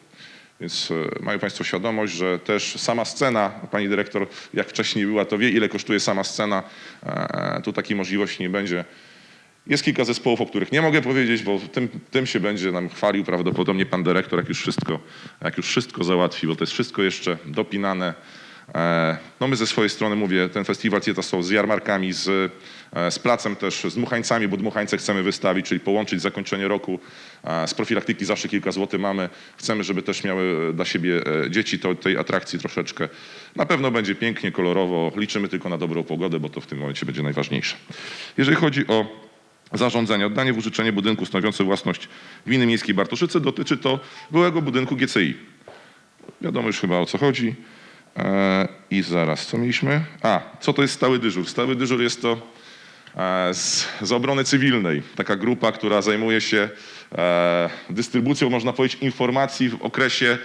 Więc mają Państwo świadomość, że też sama scena, Pani Dyrektor jak wcześniej była, to wie ile kosztuje sama scena. Tu takiej możliwości nie będzie. Jest kilka zespołów, o których nie mogę powiedzieć, bo tym, tym się będzie nam chwalił prawdopodobnie pan dyrektor, jak już wszystko, jak już wszystko załatwi, bo to jest wszystko jeszcze dopinane. E, No my ze swojej strony mówię, ten festiwal są z jarmarkami, z, e, z placem też, z dmuchańcami, bo dmuchańce chcemy wystawić, czyli połączyć zakończenie roku e, z profilaktyki zawsze kilka złotych mamy. Chcemy, żeby też miały dla siebie dzieci to, tej atrakcji troszeczkę. Na pewno będzie pięknie, kolorowo. Liczymy tylko na dobrą pogodę, bo to w tym momencie będzie najważniejsze. Jeżeli chodzi o zarządzenie, oddanie w użyczenie budynku stanowiącego własność Gminy Miejskiej Bartoszyce. Dotyczy to byłego budynku GCI. Wiadomo już chyba o co chodzi. E, I zaraz, co mieliśmy? A, co to jest stały dyżur? Stały dyżur jest to e, z, z obrony cywilnej. Taka grupa, która zajmuje się e, dystrybucją, można powiedzieć, informacji w okresie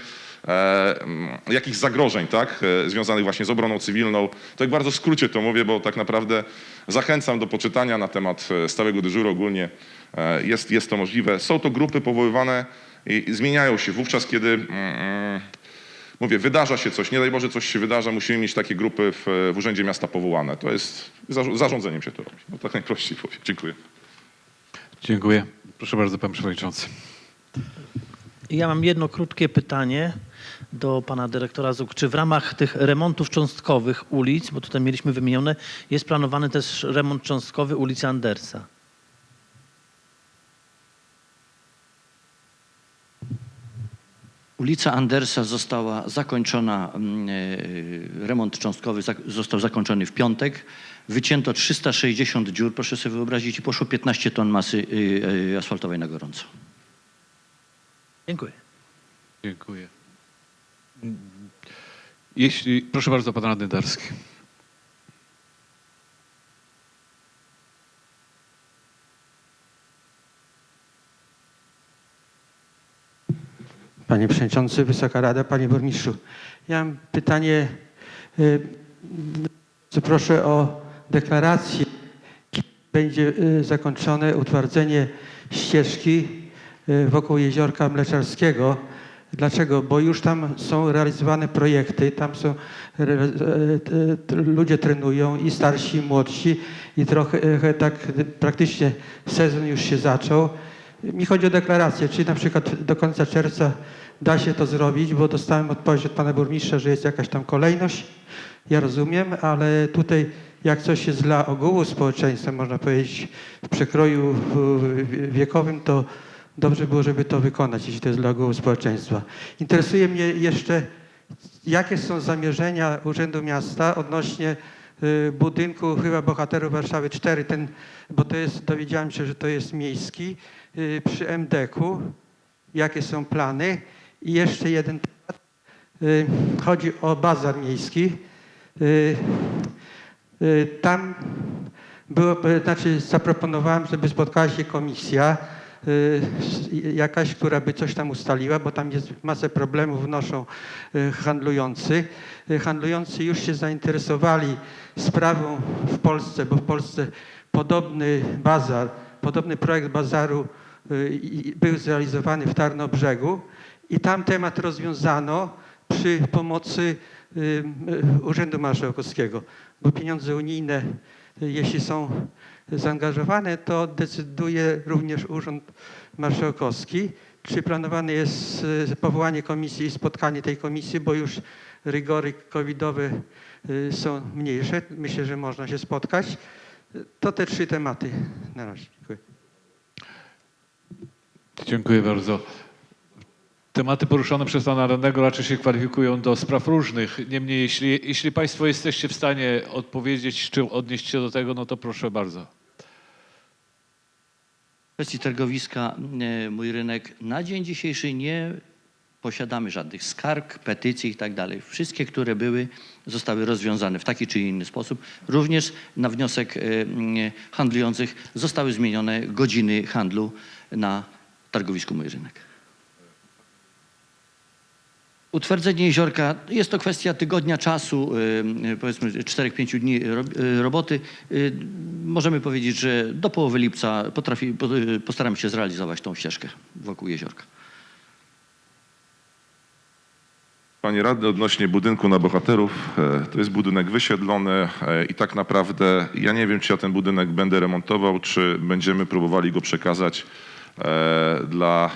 e, mm, jakichś zagrożeń, tak, e, związanych właśnie z obroną cywilną. Tak bardzo w skrócie to mówię, bo tak naprawdę zachęcam do poczytania na temat e, stałego dyżuru ogólnie. E, Jest, jest to możliwe. Są to grupy powoływane i i zmieniają się wówczas, kiedy mm, mówię, wydarza się coś, nie daj Boże coś się wydarza, musimy mieć takie grupy w, w Urzędzie Miasta powołane. To jest, zarz- zarządzeniem się to robi. No tak najprościej powiem. Dziękuję. Dziękuję. Proszę bardzo, pan przewodniczący. Ja mam jedno krótkie pytanie do pana dyrektora ZUK. Czy w ramach tych remontów cząstkowych ulic, bo tutaj mieliśmy wymienione, jest planowany też remont cząstkowy ulicy Andersa? Ulica Andersa została zakończona, mm, e, remont cząstkowy został zakończony w piątek. Wycięto 360 dziur, proszę sobie wyobrazić, i poszło 15 ton masy y, y, asfaltowej na gorąco. Dziękuję. Dziękuję. Jeśli, proszę bardzo, pan radny Darski. Panie Przewodniczący, Wysoka Rada, Panie Burmistrzu. Ja mam pytanie, y, proszę o deklarację, kiedy będzie y, zakończone utwardzenie ścieżki y, wokół Jeziorka Mleczarskiego. Dlaczego? Bo już tam są realizowane projekty, tam są e, t- ludzie trenują i starsi, i młodsi i trochę e, tak praktycznie sezon już się zaczął. Mi chodzi o deklarację, czy na przykład do końca czerwca da się to zrobić, bo dostałem odpowiedź od pana burmistrza, że jest jakaś tam kolejność. Ja rozumiem, ale tutaj jak coś jest dla ogółu społeczeństwa, można powiedzieć, w przekroju wiekowym, to dobrze było, żeby to wykonać, jeśli to jest dla ogółu społeczeństwa. Interesuje mnie jeszcze, jakie są zamierzenia Urzędu Miasta odnośnie y, budynku chyba Bohaterów Warszawy 4, ten, bo to jest, dowiedziałem się, że to jest miejski, y, przy MDK-u. Jakie są plany? I jeszcze jeden temat. Y, Chodzi o bazar miejski. Tam było, znaczy zaproponowałem, żeby spotkała się komisja jakaś, która by coś tam ustaliła, bo tam jest masę problemów wnoszą y, handlujący. Y, Handlujący już się zainteresowali sprawą w Polsce, bo w Polsce podobny bazar, podobny projekt bazaru y, był zrealizowany w Tarnobrzegu i tam temat rozwiązano przy pomocy y, y, Urzędu Marszałkowskiego, bo pieniądze unijne, y, jeśli są zaangażowane, to decyduje również Urząd Marszałkowski. Czy planowane jest y, powołanie komisji i spotkanie tej komisji, bo już rygory covidowe y, są mniejsze. Myślę, że można się spotkać. To te trzy tematy na razie. Dziękuję. Dziękuję bardzo. Tematy poruszone przez pana radnego raczej się kwalifikują do spraw różnych. Niemniej, jeśli, jeśli państwo jesteście w stanie odpowiedzieć czy odnieść się do tego, no to proszę bardzo. W kwestii targowiska e, Mój Rynek na dzień dzisiejszy nie posiadamy żadnych skarg, petycji i tak dalej. Wszystkie, które były, zostały rozwiązane w taki czy inny sposób. Również na wniosek e, handlujących zostały zmienione godziny handlu na targowisku Mój Rynek. Utwardzenie jeziorka jest to kwestia tygodnia czasu, y, powiedzmy 4-5 dni y, roboty. Y, Możemy powiedzieć, że do połowy lipca potrafi, po- y, postaramy się zrealizować tą ścieżkę wokół jeziorka. Panie radny, odnośnie budynku na bohaterów, e, to jest budynek wysiedlony e, i tak naprawdę ja nie wiem, czy ja ten budynek będę remontował, czy będziemy próbowali go przekazać e, dla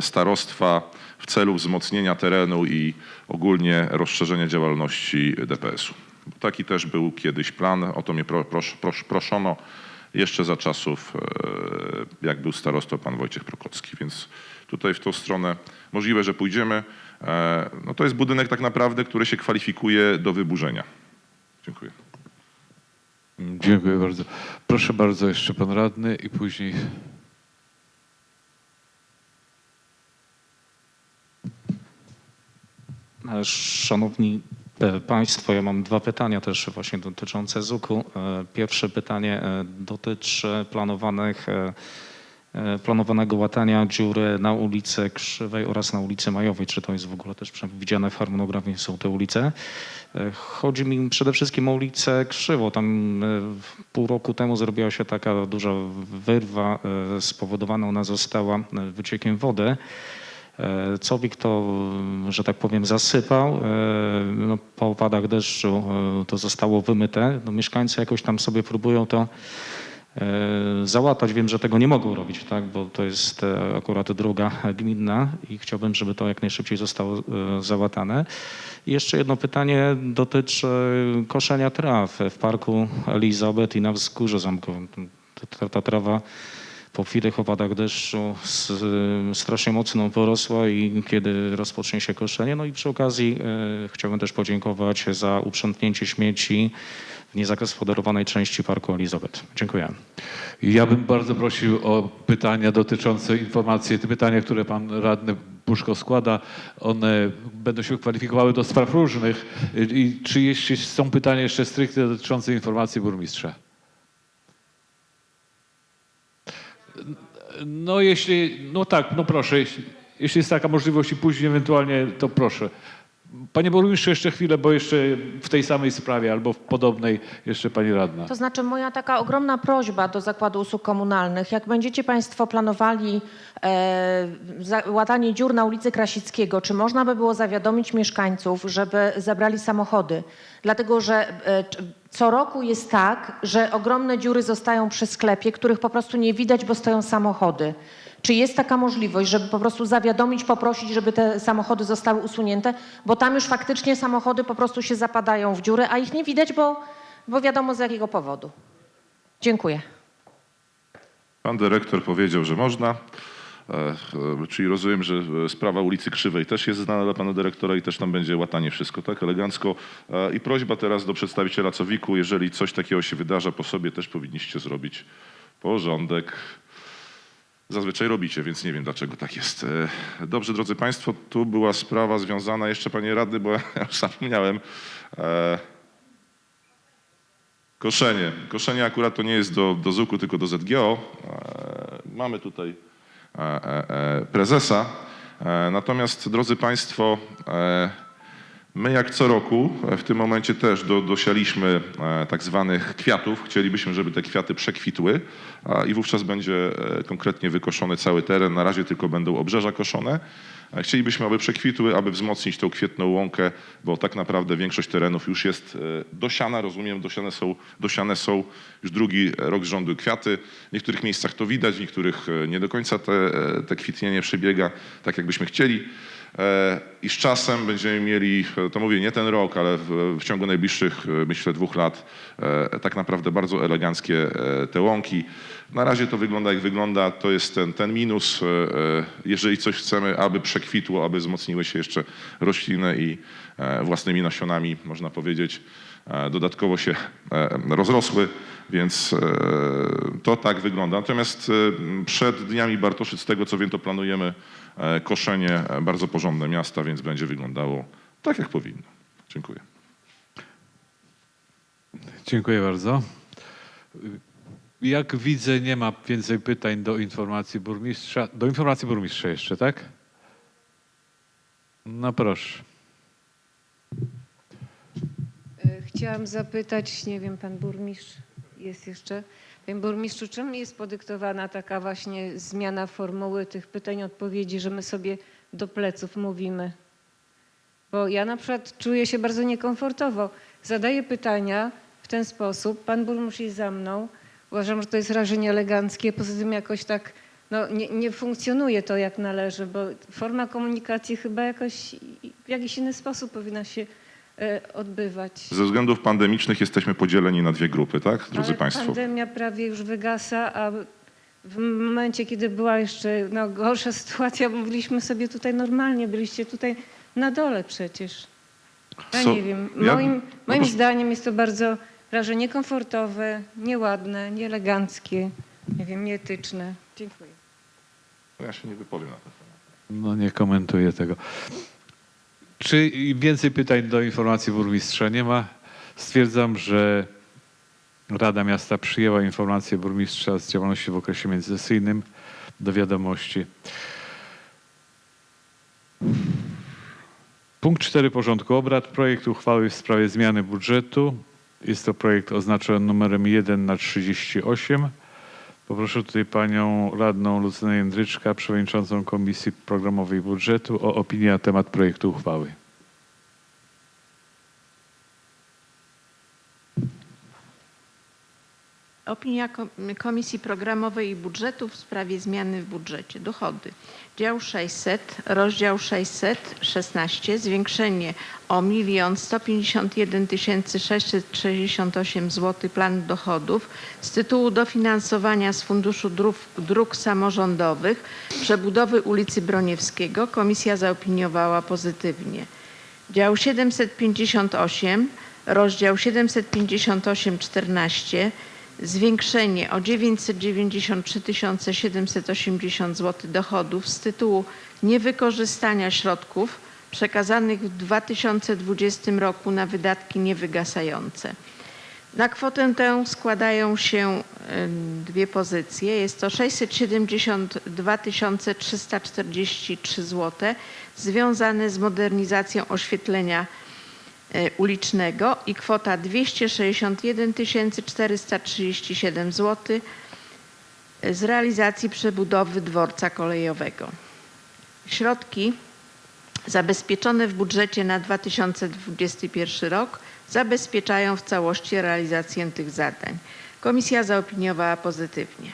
starostwa w celu wzmocnienia terenu i ogólnie rozszerzenia działalności DPS-u. Taki też był kiedyś plan, o to mnie pro, pros, pros, proszono jeszcze za czasów, e, jak był starostą pan Wojciech Prokocki, więc tutaj w tą stronę możliwe, że pójdziemy. E, No to jest budynek tak naprawdę, który się kwalifikuje do wyburzenia. Dziękuję. Dziękuję bardzo. Proszę bardzo, jeszcze pan radny i później Szanowni e, Państwo, ja mam dwa pytania też właśnie dotyczące ZUK-u. E, Pierwsze pytanie e, dotyczy planowanych planowanego łatania dziury na ulicy Krzywej oraz na ulicy Majowej. Czy to jest w ogóle też przewidziane w harmonogramie, są te ulice? Chodzi mi przede wszystkim o ulicę Krzywo. Tam pół roku temu zrobiła się taka duża wyrwa, spowodowana ona została wyciekiem wody. E, Cowik to, że tak powiem, zasypał. E, No, po opadach deszczu e, to zostało wymyte. No, mieszkańcy jakoś tam sobie próbują to załatać. Wiem, że tego nie mogą robić, tak, bo to jest akurat droga gminna i chciałbym, żeby to jak najszybciej zostało załatane. I jeszcze jedno pytanie dotyczy koszenia traw w parku Elizabeth i na wzgórzu zamkowym. Ta, ta trawa po chwilnych opadach deszczu s- strasznie mocno porosła i kiedy rozpocznie się koszenie. No i przy okazji e, chciałbym też podziękować za uprzątnięcie śmieci w niezagospodarowanej części parku Elizabeth. Dziękuję. Ja bym bardzo prosił o pytania dotyczące informacji. Te pytania, które pan radny Puszko składa, one będą się kwalifikowały do spraw różnych. I czy jeśli są pytania jeszcze stricte dotyczące informacji burmistrza? No jeśli, no tak, no proszę, jeśli, jeśli jest taka możliwość i później ewentualnie, to proszę. Panie burmistrzu, jeszcze chwilę, bo jeszcze w tej samej sprawie albo w podobnej jeszcze pani radna. To znaczy moja taka ogromna prośba do Zakładu Usług Komunalnych, jak będziecie Państwo planowali e, łatanie dziur na ulicy Krasickiego, czy można by było zawiadomić mieszkańców, żeby zabrali samochody? Dlatego, że e, co roku jest tak, że ogromne dziury zostają przy sklepie, których po prostu nie widać, bo stoją samochody. Czy jest taka możliwość, żeby po prostu zawiadomić, poprosić, żeby te samochody zostały usunięte? Bo tam już faktycznie samochody po prostu się zapadają w dziury, a ich nie widać, bo, bo wiadomo z jakiego powodu. Dziękuję. Pan dyrektor powiedział, że można. E, e, Czyli rozumiem, że e, sprawa ulicy Krzywej też jest znana dla pana dyrektora i też tam będzie łatanie wszystko, tak? Elegancko. I prośba teraz do przedstawiciela Cowiku, jeżeli coś takiego się wydarza po sobie, też powinniście zrobić porządek. Zazwyczaj robicie, więc nie wiem dlaczego tak jest. Dobrze, drodzy Państwo, tu była sprawa związana, jeszcze panie radny, bo ja już zapomniałem. Koszenie. Koszenie akurat to nie jest do, do ZUK-u, tylko do ZGO. Mamy tutaj prezesa. E, Natomiast, drodzy Państwo, e, my jak co roku e, w tym momencie też do, dosialiśmy e, tak zwanych kwiatów. Chcielibyśmy, żeby te kwiaty przekwitły i wówczas będzie e, konkretnie wykoszony cały teren. Na razie tylko będą obrzeża koszone. Chcielibyśmy, aby przekwitły, aby wzmocnić tą kwietną łąkę, bo tak naprawdę większość terenów już jest e, dosiana, rozumiem, dosiane są, dosiane są już drugi rok z rządu kwiaty. W niektórych miejscach to widać, w niektórych e, nie do końca te, e, te kwitnienie przebiega tak, jakbyśmy chcieli. E, I z czasem będziemy mieli, e, to mówię nie ten rok, ale w, w ciągu najbliższych, e, myślę, dwóch lat, tak naprawdę bardzo eleganckie te łąki. Na razie to wygląda jak wygląda, to jest ten, ten minus. Jeżeli coś chcemy, aby przekwitło, aby wzmocniły się jeszcze rośliny i własnymi nasionami, można powiedzieć, dodatkowo się rozrosły, więc to tak wygląda. Natomiast przed Dniami Bartoszyc, z tego co wiem, to planujemy koszenie e, bardzo porządne miasta, więc będzie wyglądało tak, jak powinno. Dziękuję. Dziękuję bardzo. Jak widzę, nie ma więcej pytań do informacji burmistrza. Do informacji burmistrza jeszcze, tak? No proszę. E, Chciałam zapytać, nie wiem, pan burmistrz jest jeszcze. Panie burmistrzu, czym jest podyktowana taka właśnie zmiana formuły tych pytań, odpowiedzi, że my sobie do pleców mówimy? Bo ja na przykład czuję się bardzo niekomfortowo. Zadaję pytania w ten sposób, pan burmistrz jest za mną. Uważam, że to jest rażenie eleganckie. Poza tym jakoś tak no, nie, nie funkcjonuje to jak należy, bo forma komunikacji chyba jakoś w jakiś inny sposób powinna się odbywać. Ze względów pandemicznych jesteśmy podzieleni na dwie grupy, tak, drodzy Ale Państwo? pandemia prawie już wygasa, a w momencie, kiedy była jeszcze no, gorsza sytuacja, mówiliśmy sobie tutaj normalnie, byliście tutaj na dole przecież. Ja Co- nie wiem, ja- moim, no moim proszę- zdaniem jest to bardzo raże niekomfortowe, nieładne, nieeleganckie, nie wiem, nieetyczne. Dziękuję. Ja się nie wypowiem na ten temat. No nie komentuję tego. Czy więcej pytań do informacji burmistrza nie ma? Stwierdzam, że Rada Miasta przyjęła informację burmistrza z działalności w okresie międzysesyjnym do wiadomości. Punkt 4 porządku obrad. Projekt uchwały w sprawie zmiany budżetu. Jest to projekt oznaczony numerem 1 na 38. Poproszę tutaj panią radną Lucynę Jędryczka, przewodniczącą Komisji Programowej Budżetu o opinię na temat projektu uchwały. Opinia Ko- Komisji Programowej i Budżetu w sprawie zmiany w budżecie. Dochody. Dział 600, rozdział 616, zwiększenie o 1 151 668 zł planu dochodów z tytułu dofinansowania z Funduszu Dróg, Dróg Samorządowych przebudowy ulicy Broniewskiego. Komisja zaopiniowała pozytywnie. Dział 758, rozdział 758 14, zwiększenie o 993 780 zł dochodów z tytułu niewykorzystania środków przekazanych w 2020 roku na wydatki niewygasające. Na kwotę tę składają się em, dwie pozycje. Jest to 672 343 zł związane z modernizacją oświetlenia ulicznego i kwota 261 437 zł z realizacji przebudowy dworca kolejowego. Środki zabezpieczone w budżecie na 2021 rok zabezpieczają w całości realizację tych zadań. Komisja zaopiniowała pozytywnie.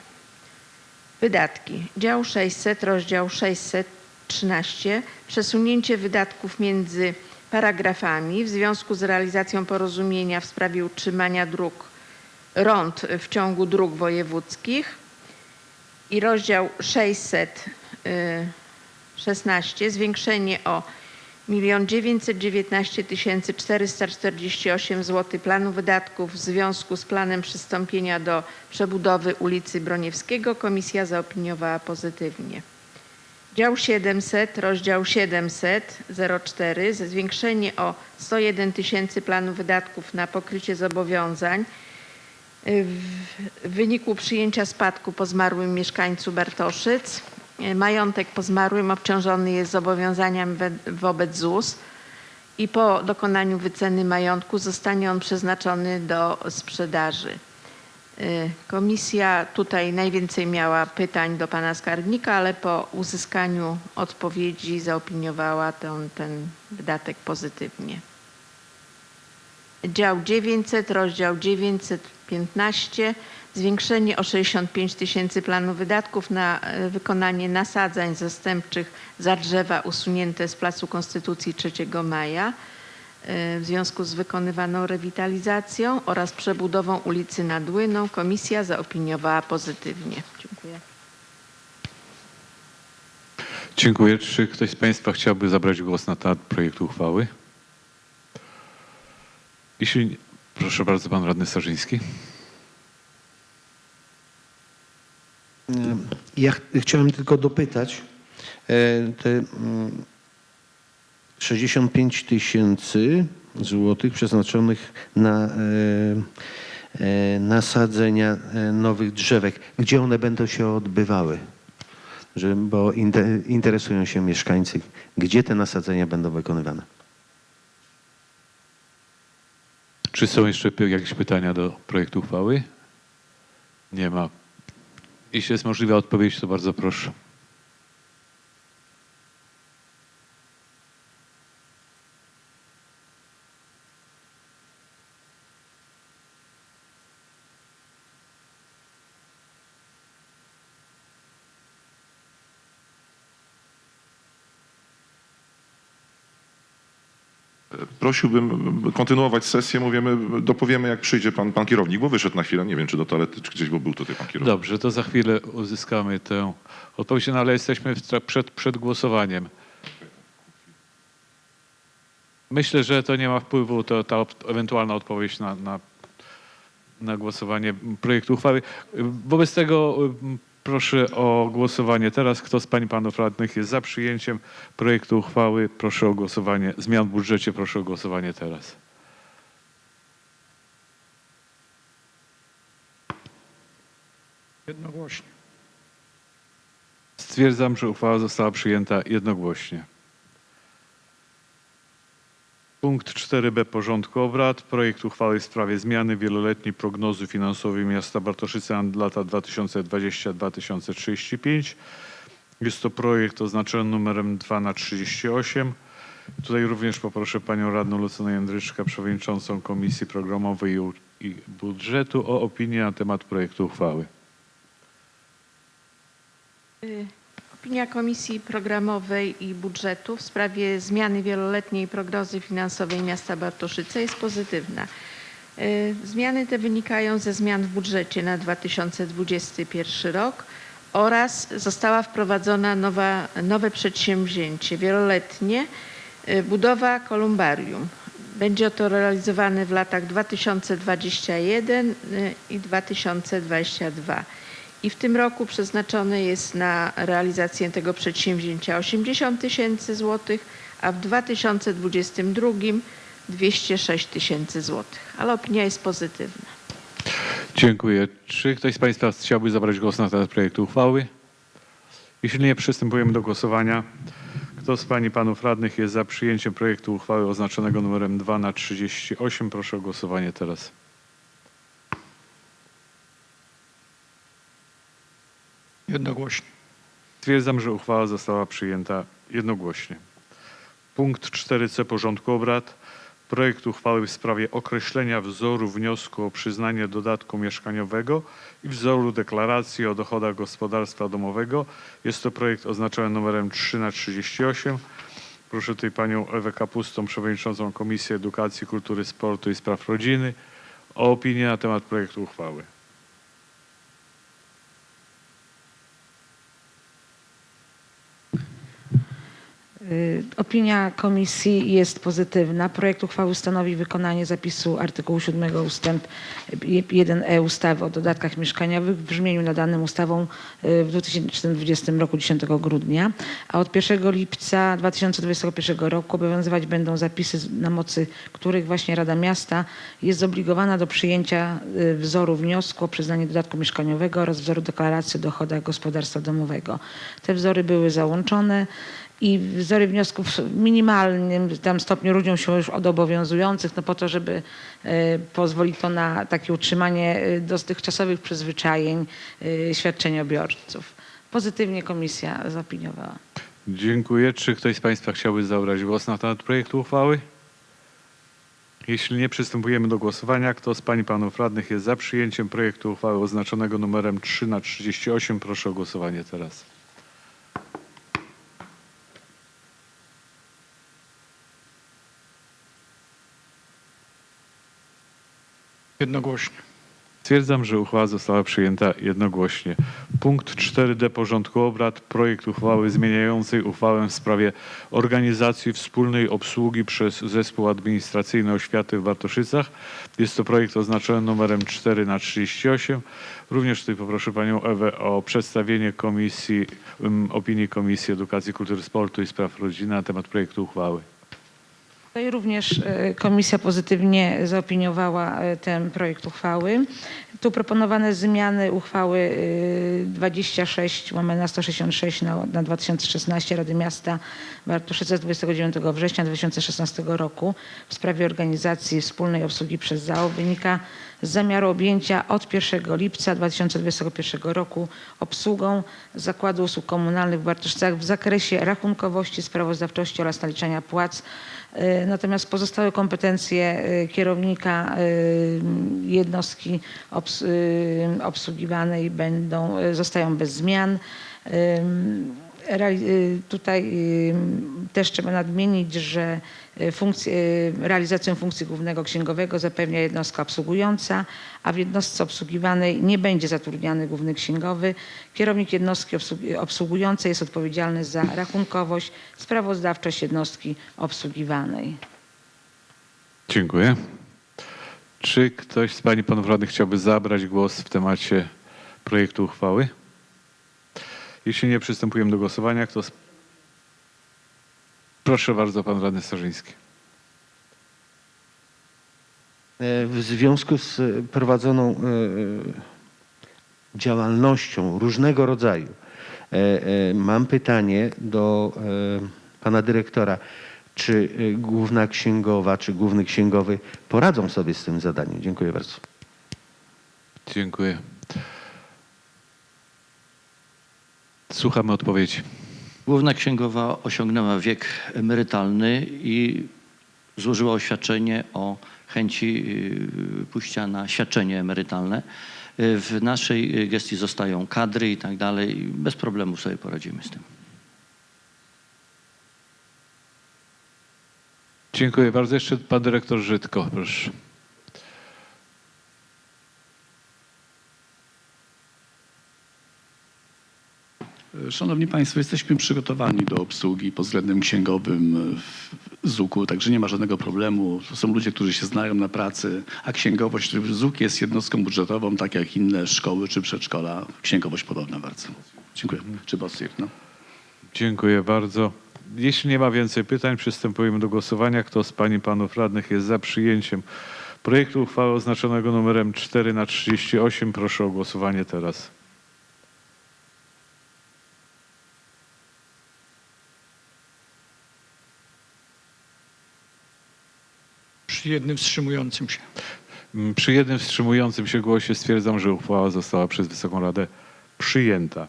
Wydatki. Dział 600, rozdział 613. Przesunięcie wydatków między paragrafami w związku z realizacją porozumienia w sprawie utrzymania dróg rond w ciągu dróg wojewódzkich i rozdział 616 zwiększenie o 1 919 448 zł planu wydatków w związku z planem przystąpienia do przebudowy ulicy Broniewskiego. Komisja zaopiniowała pozytywnie. Dział 700, rozdział 700, 04, zwiększenie o 101 tysięcy planu wydatków na pokrycie zobowiązań y, w wyniku przyjęcia spadku po zmarłym mieszkańcu Bartoszyc. Y, Majątek po zmarłym obciążony jest zobowiązaniami wobec ZUS i po dokonaniu wyceny majątku zostanie on przeznaczony do sprzedaży. Y, Komisja tutaj najwięcej miała pytań do pana skarbnika, ale po uzyskaniu odpowiedzi zaopiniowała ten, ten wydatek pozytywnie. Dział 900, rozdział 915, zwiększenie o 65 tysięcy planu wydatków na e, wykonanie nasadzań zastępczych za drzewa usunięte z Placu Konstytucji 3 maja w związku z wykonywaną rewitalizacją oraz przebudową ulicy nad Łyną. Komisja zaopiniowała pozytywnie. Dziękuję. Dziękuję. Czy ktoś z Państwa chciałby zabrać głos na temat projektu uchwały? Jeśli nie, proszę bardzo, pan radny Starzyński. Ja ch- chciałem tylko dopytać, e, te mm, 65 tysięcy złotych przeznaczonych na e, e, nasadzenia e, nowych drzewek, gdzie one będą się odbywały? Że, bo inte- interesują się mieszkańcy, gdzie te nasadzenia będą wykonywane. Czy są jeszcze jakieś pytania do projektu uchwały? Nie ma. Jeśli jest możliwa odpowiedź, to bardzo proszę. Prosiłbym kontynuować sesję, mówimy, dopowiemy jak przyjdzie pan, pan kierownik, bo wyszedł na chwilę, nie wiem czy do toalety, czy gdzieś, bo był tutaj pan kierownik. Dobrze, to za chwilę uzyskamy tę odpowiedź, no ale jesteśmy przed, przed głosowaniem. Myślę, że to nie ma wpływu, to ta ewentualna odpowiedź na, na, na głosowanie projektu uchwały. Wobec tego proszę o głosowanie teraz. Kto z pań i panów radnych jest za przyjęciem projektu uchwały? Proszę o głosowanie. Zmian w budżecie proszę o głosowanie teraz. Jednogłośnie. Stwierdzam, że uchwała została przyjęta jednogłośnie. Punkt 4b porządku obrad. Projekt uchwały w sprawie zmiany wieloletniej prognozy finansowej miasta Bartoszyce na lata 2020-2035. Jest to projekt oznaczony numerem 2 na 38. Tutaj również poproszę panią radną Lucynę Jędryczkę, przewodniczącą Komisji Programowej i Budżetu o opinię na temat projektu uchwały. Y, Opinia Komisji Programowej i Budżetu w sprawie zmiany wieloletniej prognozy finansowej miasta Bartoszyce jest pozytywna. Y, Zmiany te wynikają ze zmian w budżecie na 2021 rok oraz została wprowadzona nowa, nowe przedsięwzięcie wieloletnie y, budowa kolumbarium. Będzie to realizowane w latach 2021 y, i 2022. I w tym roku przeznaczone jest na realizację tego przedsięwzięcia 80 tysięcy złotych, a w 2022 206 tysięcy złotych. Ale opinia jest pozytywna. Dziękuję. Czy ktoś z Państwa chciałby zabrać głos na temat projektu uchwały? Jeśli nie, przystępujemy do głosowania. Kto z Pań i Panów Radnych jest za przyjęciem projektu uchwały oznaczonego numerem 2 na 38? Proszę o głosowanie teraz. Jednogłośnie. Stwierdzam, że uchwała została przyjęta jednogłośnie. Punkt 4c porządku obrad. Projekt uchwały w sprawie określenia wzoru wniosku o przyznanie dodatku mieszkaniowego i wzoru deklaracji o dochodach gospodarstwa domowego. Jest to projekt oznaczony numerem 3 na 38. Proszę tutaj panią Ewę Kapustą, przewodniczącą Komisji Edukacji, Kultury, Sportu i Spraw Rodziny o opinię na temat projektu uchwały. Opinia komisji jest pozytywna. Projekt uchwały stanowi wykonanie zapisu artykułu 7 ustęp 1e ustawy o dodatkach mieszkaniowych w brzmieniu nadanym ustawą y, w 2020 roku 10 grudnia, a od 1 lipca 2021 roku obowiązywać będą zapisy, na mocy których właśnie Rada Miasta jest zobligowana do przyjęcia y, wzoru wniosku o przyznanie dodatku mieszkaniowego oraz wzoru deklaracji o dochodach gospodarstwa domowego. Te wzory były załączone i wzory wniosków w minimalnym tam stopniu różnią się już od obowiązujących, no po to, żeby e, pozwolić to na takie utrzymanie e, dotychczasowych przyzwyczajeń e, świadczeniobiorców. Pozytywnie komisja zaopiniowała. Dziękuję. Czy ktoś z Państwa chciałby zabrać głos na temat projektu uchwały? Jeśli nie, przystępujemy do głosowania. Kto z Pań i Panów Radnych jest za przyjęciem projektu uchwały oznaczonego numerem 3 na 38? Proszę o głosowanie teraz. Jednogłośnie. Stwierdzam, że uchwała została przyjęta jednogłośnie. Punkt 4d porządku obrad. Projekt uchwały zmieniającej uchwałę w sprawie organizacji wspólnej obsługi przez Zespół Administracyjny Oświaty w Bartoszycach. Jest to projekt oznaczony numerem 4 na 38. Również tutaj poproszę Panią Ewę o przedstawienie komisji, um, opinii Komisji Edukacji, Kultury, Sportu i Spraw Rodziny na temat projektu uchwały. Tutaj również e, komisja pozytywnie zaopiniowała e, ten projekt uchwały. Tu proponowane zmiany uchwały e, 26 łamane 166 na, na 2016 Rady Miasta Bartoszyce z 29 września 2016 roku w sprawie organizacji wspólnej obsługi przez ZAO wynika z zamiaru objęcia od 1 lipca 2021 roku obsługą Zakładu Usług Komunalnych w Bartoszycach w zakresie rachunkowości, sprawozdawczości oraz naliczania płac Natomiast pozostałe kompetencje e, kierownika e, jednostki obs- e, obsługiwanej będą, e, zostają bez zmian. E, Tutaj e, też trzeba nadmienić, że e, funkcję, realizację funkcji głównego księgowego zapewnia jednostka obsługująca, a w jednostce obsługiwanej nie będzie zatrudniany główny księgowy. Kierownik jednostki obsługującej jest odpowiedzialny za rachunkowość, sprawozdawczość jednostki obsługiwanej. Dziękuję. Czy ktoś z Pań i Panów Radnych chciałby zabrać głos w temacie projektu uchwały? Jeśli nie, przystępujemy do głosowania. Kto z... Proszę bardzo, Pan Radny Starzyński. E, W związku z prowadzoną e, działalnością różnego rodzaju E, Mam pytanie do pana dyrektora. Czy główna księgowa, czy główny księgowy poradzą sobie z tym zadaniem? Dziękuję bardzo. Dziękuję. Słuchamy odpowiedzi. Główna księgowa osiągnęła wiek emerytalny i złożyła oświadczenie o chęci y, pójścia na świadczenie emerytalne. W naszej gestii zostają kadry i tak dalej. Bez problemu sobie poradzimy z tym. Dziękuję bardzo. Jeszcze pan dyrektor Żydko, proszę. Szanowni Państwo, jesteśmy przygotowani do obsługi pod względem księgowym w ZUK-u, także nie ma żadnego problemu. To są ludzie, którzy się znają na pracy, a księgowość, ZUK jest jednostką budżetową, tak jak inne szkoły czy przedszkola. Księgowość podobna bardzo. Dziękuję. Czy Bosir, no. Dziękuję bardzo. Jeśli nie ma więcej pytań, przystępujemy do głosowania. Kto z Pań i Panów Radnych jest za przyjęciem projektu uchwały oznaczonego numerem 4 na 38? Proszę o głosowanie teraz. Przy jednym wstrzymującym się. Mm, Przy jednym wstrzymującym się głosie stwierdzam, że uchwała została przez Wysoką Radę przyjęta.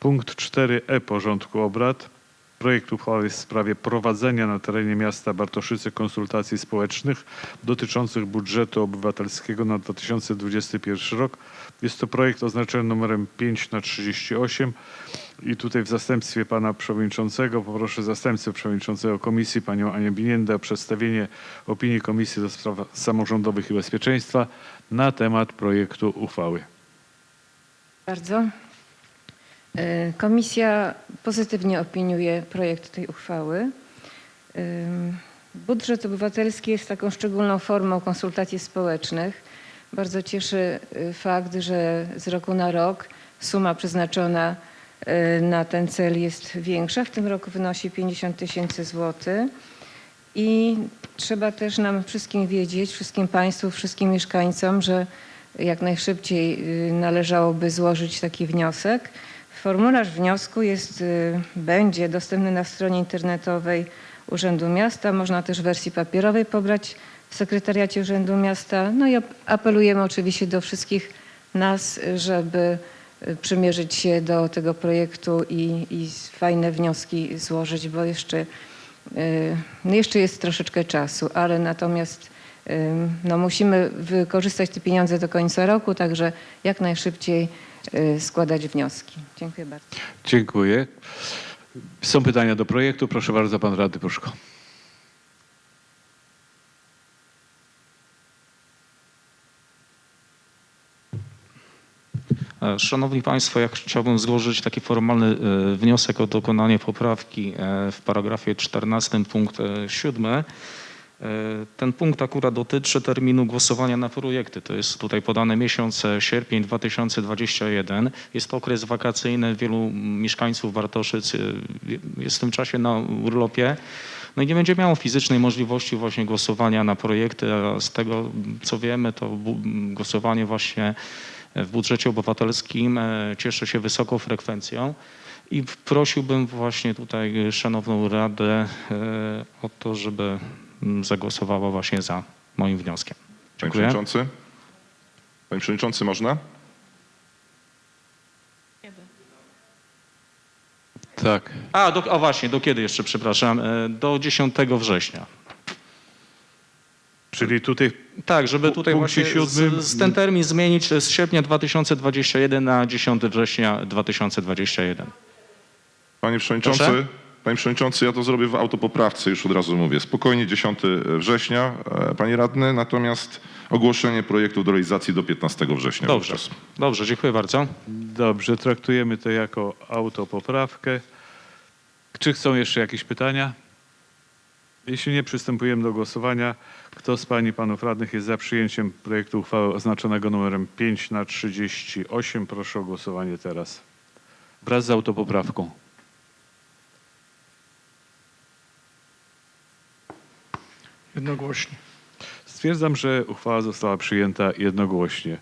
Punkt 4e porządku obrad. Projekt uchwały w sprawie prowadzenia na terenie miasta Bartoszyce konsultacji społecznych dotyczących budżetu obywatelskiego na 2021 rok. Jest to projekt oznaczony numerem 5 na 38 i tutaj w zastępstwie pana przewodniczącego poproszę zastępcę przewodniczącego komisji panią Anię Biniendę o przedstawienie opinii Komisji do Spraw Samorządowych i Bezpieczeństwa na temat projektu uchwały. Bardzo. E, Komisja pozytywnie opiniuje projekt tej uchwały. Ym, Budżet obywatelski jest taką szczególną formą konsultacji społecznych. Bardzo cieszy y, fakt, że z roku na rok suma przeznaczona na ten cel jest większa. W tym roku wynosi 50 tysięcy złotych. I trzeba też nam wszystkim wiedzieć, wszystkim Państwu, wszystkim mieszkańcom, że jak najszybciej y, należałoby złożyć taki wniosek. Formularz wniosku jest, y, będzie dostępny na stronie internetowej Urzędu Miasta. Można też w wersji papierowej pobrać w sekretariacie Urzędu Miasta. No i ap- apelujemy oczywiście do wszystkich nas, y, żeby y, przymierzyć się do tego projektu i, i fajne wnioski złożyć, bo jeszcze, y, no jeszcze jest troszeczkę czasu, ale natomiast y, no musimy wykorzystać te pieniądze do końca roku, także jak najszybciej y, składać wnioski. Dziękuję bardzo. Dziękuję. Są pytania do projektu. Proszę bardzo, pan radny Pruszko. Szanowni Państwo, ja chciałbym złożyć taki formalny e, wniosek o dokonanie poprawki e, w paragrafie 14 punkt e, 7. E, Ten punkt akurat dotyczy terminu głosowania na projekty. To jest tutaj podany miesiąc e, sierpień 2021. Jest to okres wakacyjny. Wielu mieszkańców Bartoszyc e, jest w tym czasie na urlopie. No i nie będzie miało fizycznej możliwości właśnie głosowania na projekty, z tego co wiemy, to głosowanie właśnie w budżecie obywatelskim e, cieszy się wysoką frekwencją i prosiłbym właśnie tutaj Szanowną Radę e, o to, żeby mm, zagłosowała właśnie za moim wnioskiem. Panie Dziękuję. Przewodniczący? Panie Przewodniczący, można? Tak. A, do, o właśnie, do kiedy jeszcze, przepraszam? E, Do 10 września. Czyli tutaj Tak, żeby tutaj właśnie siódmym- z, z ten termin zmienić z sierpnia 2021 na 10 września 2021. Panie Przewodniczący, Proszę? Panie Przewodniczący, ja to zrobię w autopoprawce, już od razu mówię. Spokojnie 10 września, e, Panie Radny, natomiast ogłoszenie projektu do realizacji do 15 września. Dobrze, wówczas. dobrze, dziękuję bardzo. Dobrze, traktujemy to jako autopoprawkę. Czy chcą jeszcze jakieś pytania? Jeśli nie, przystępujemy do głosowania. Kto z Pań i Panów Radnych jest za przyjęciem projektu uchwały oznaczonego numerem 5 na 38? Proszę o głosowanie teraz. Wraz z autopoprawką. Jednogłośnie. Stwierdzam, że uchwała została przyjęta jednogłośnie.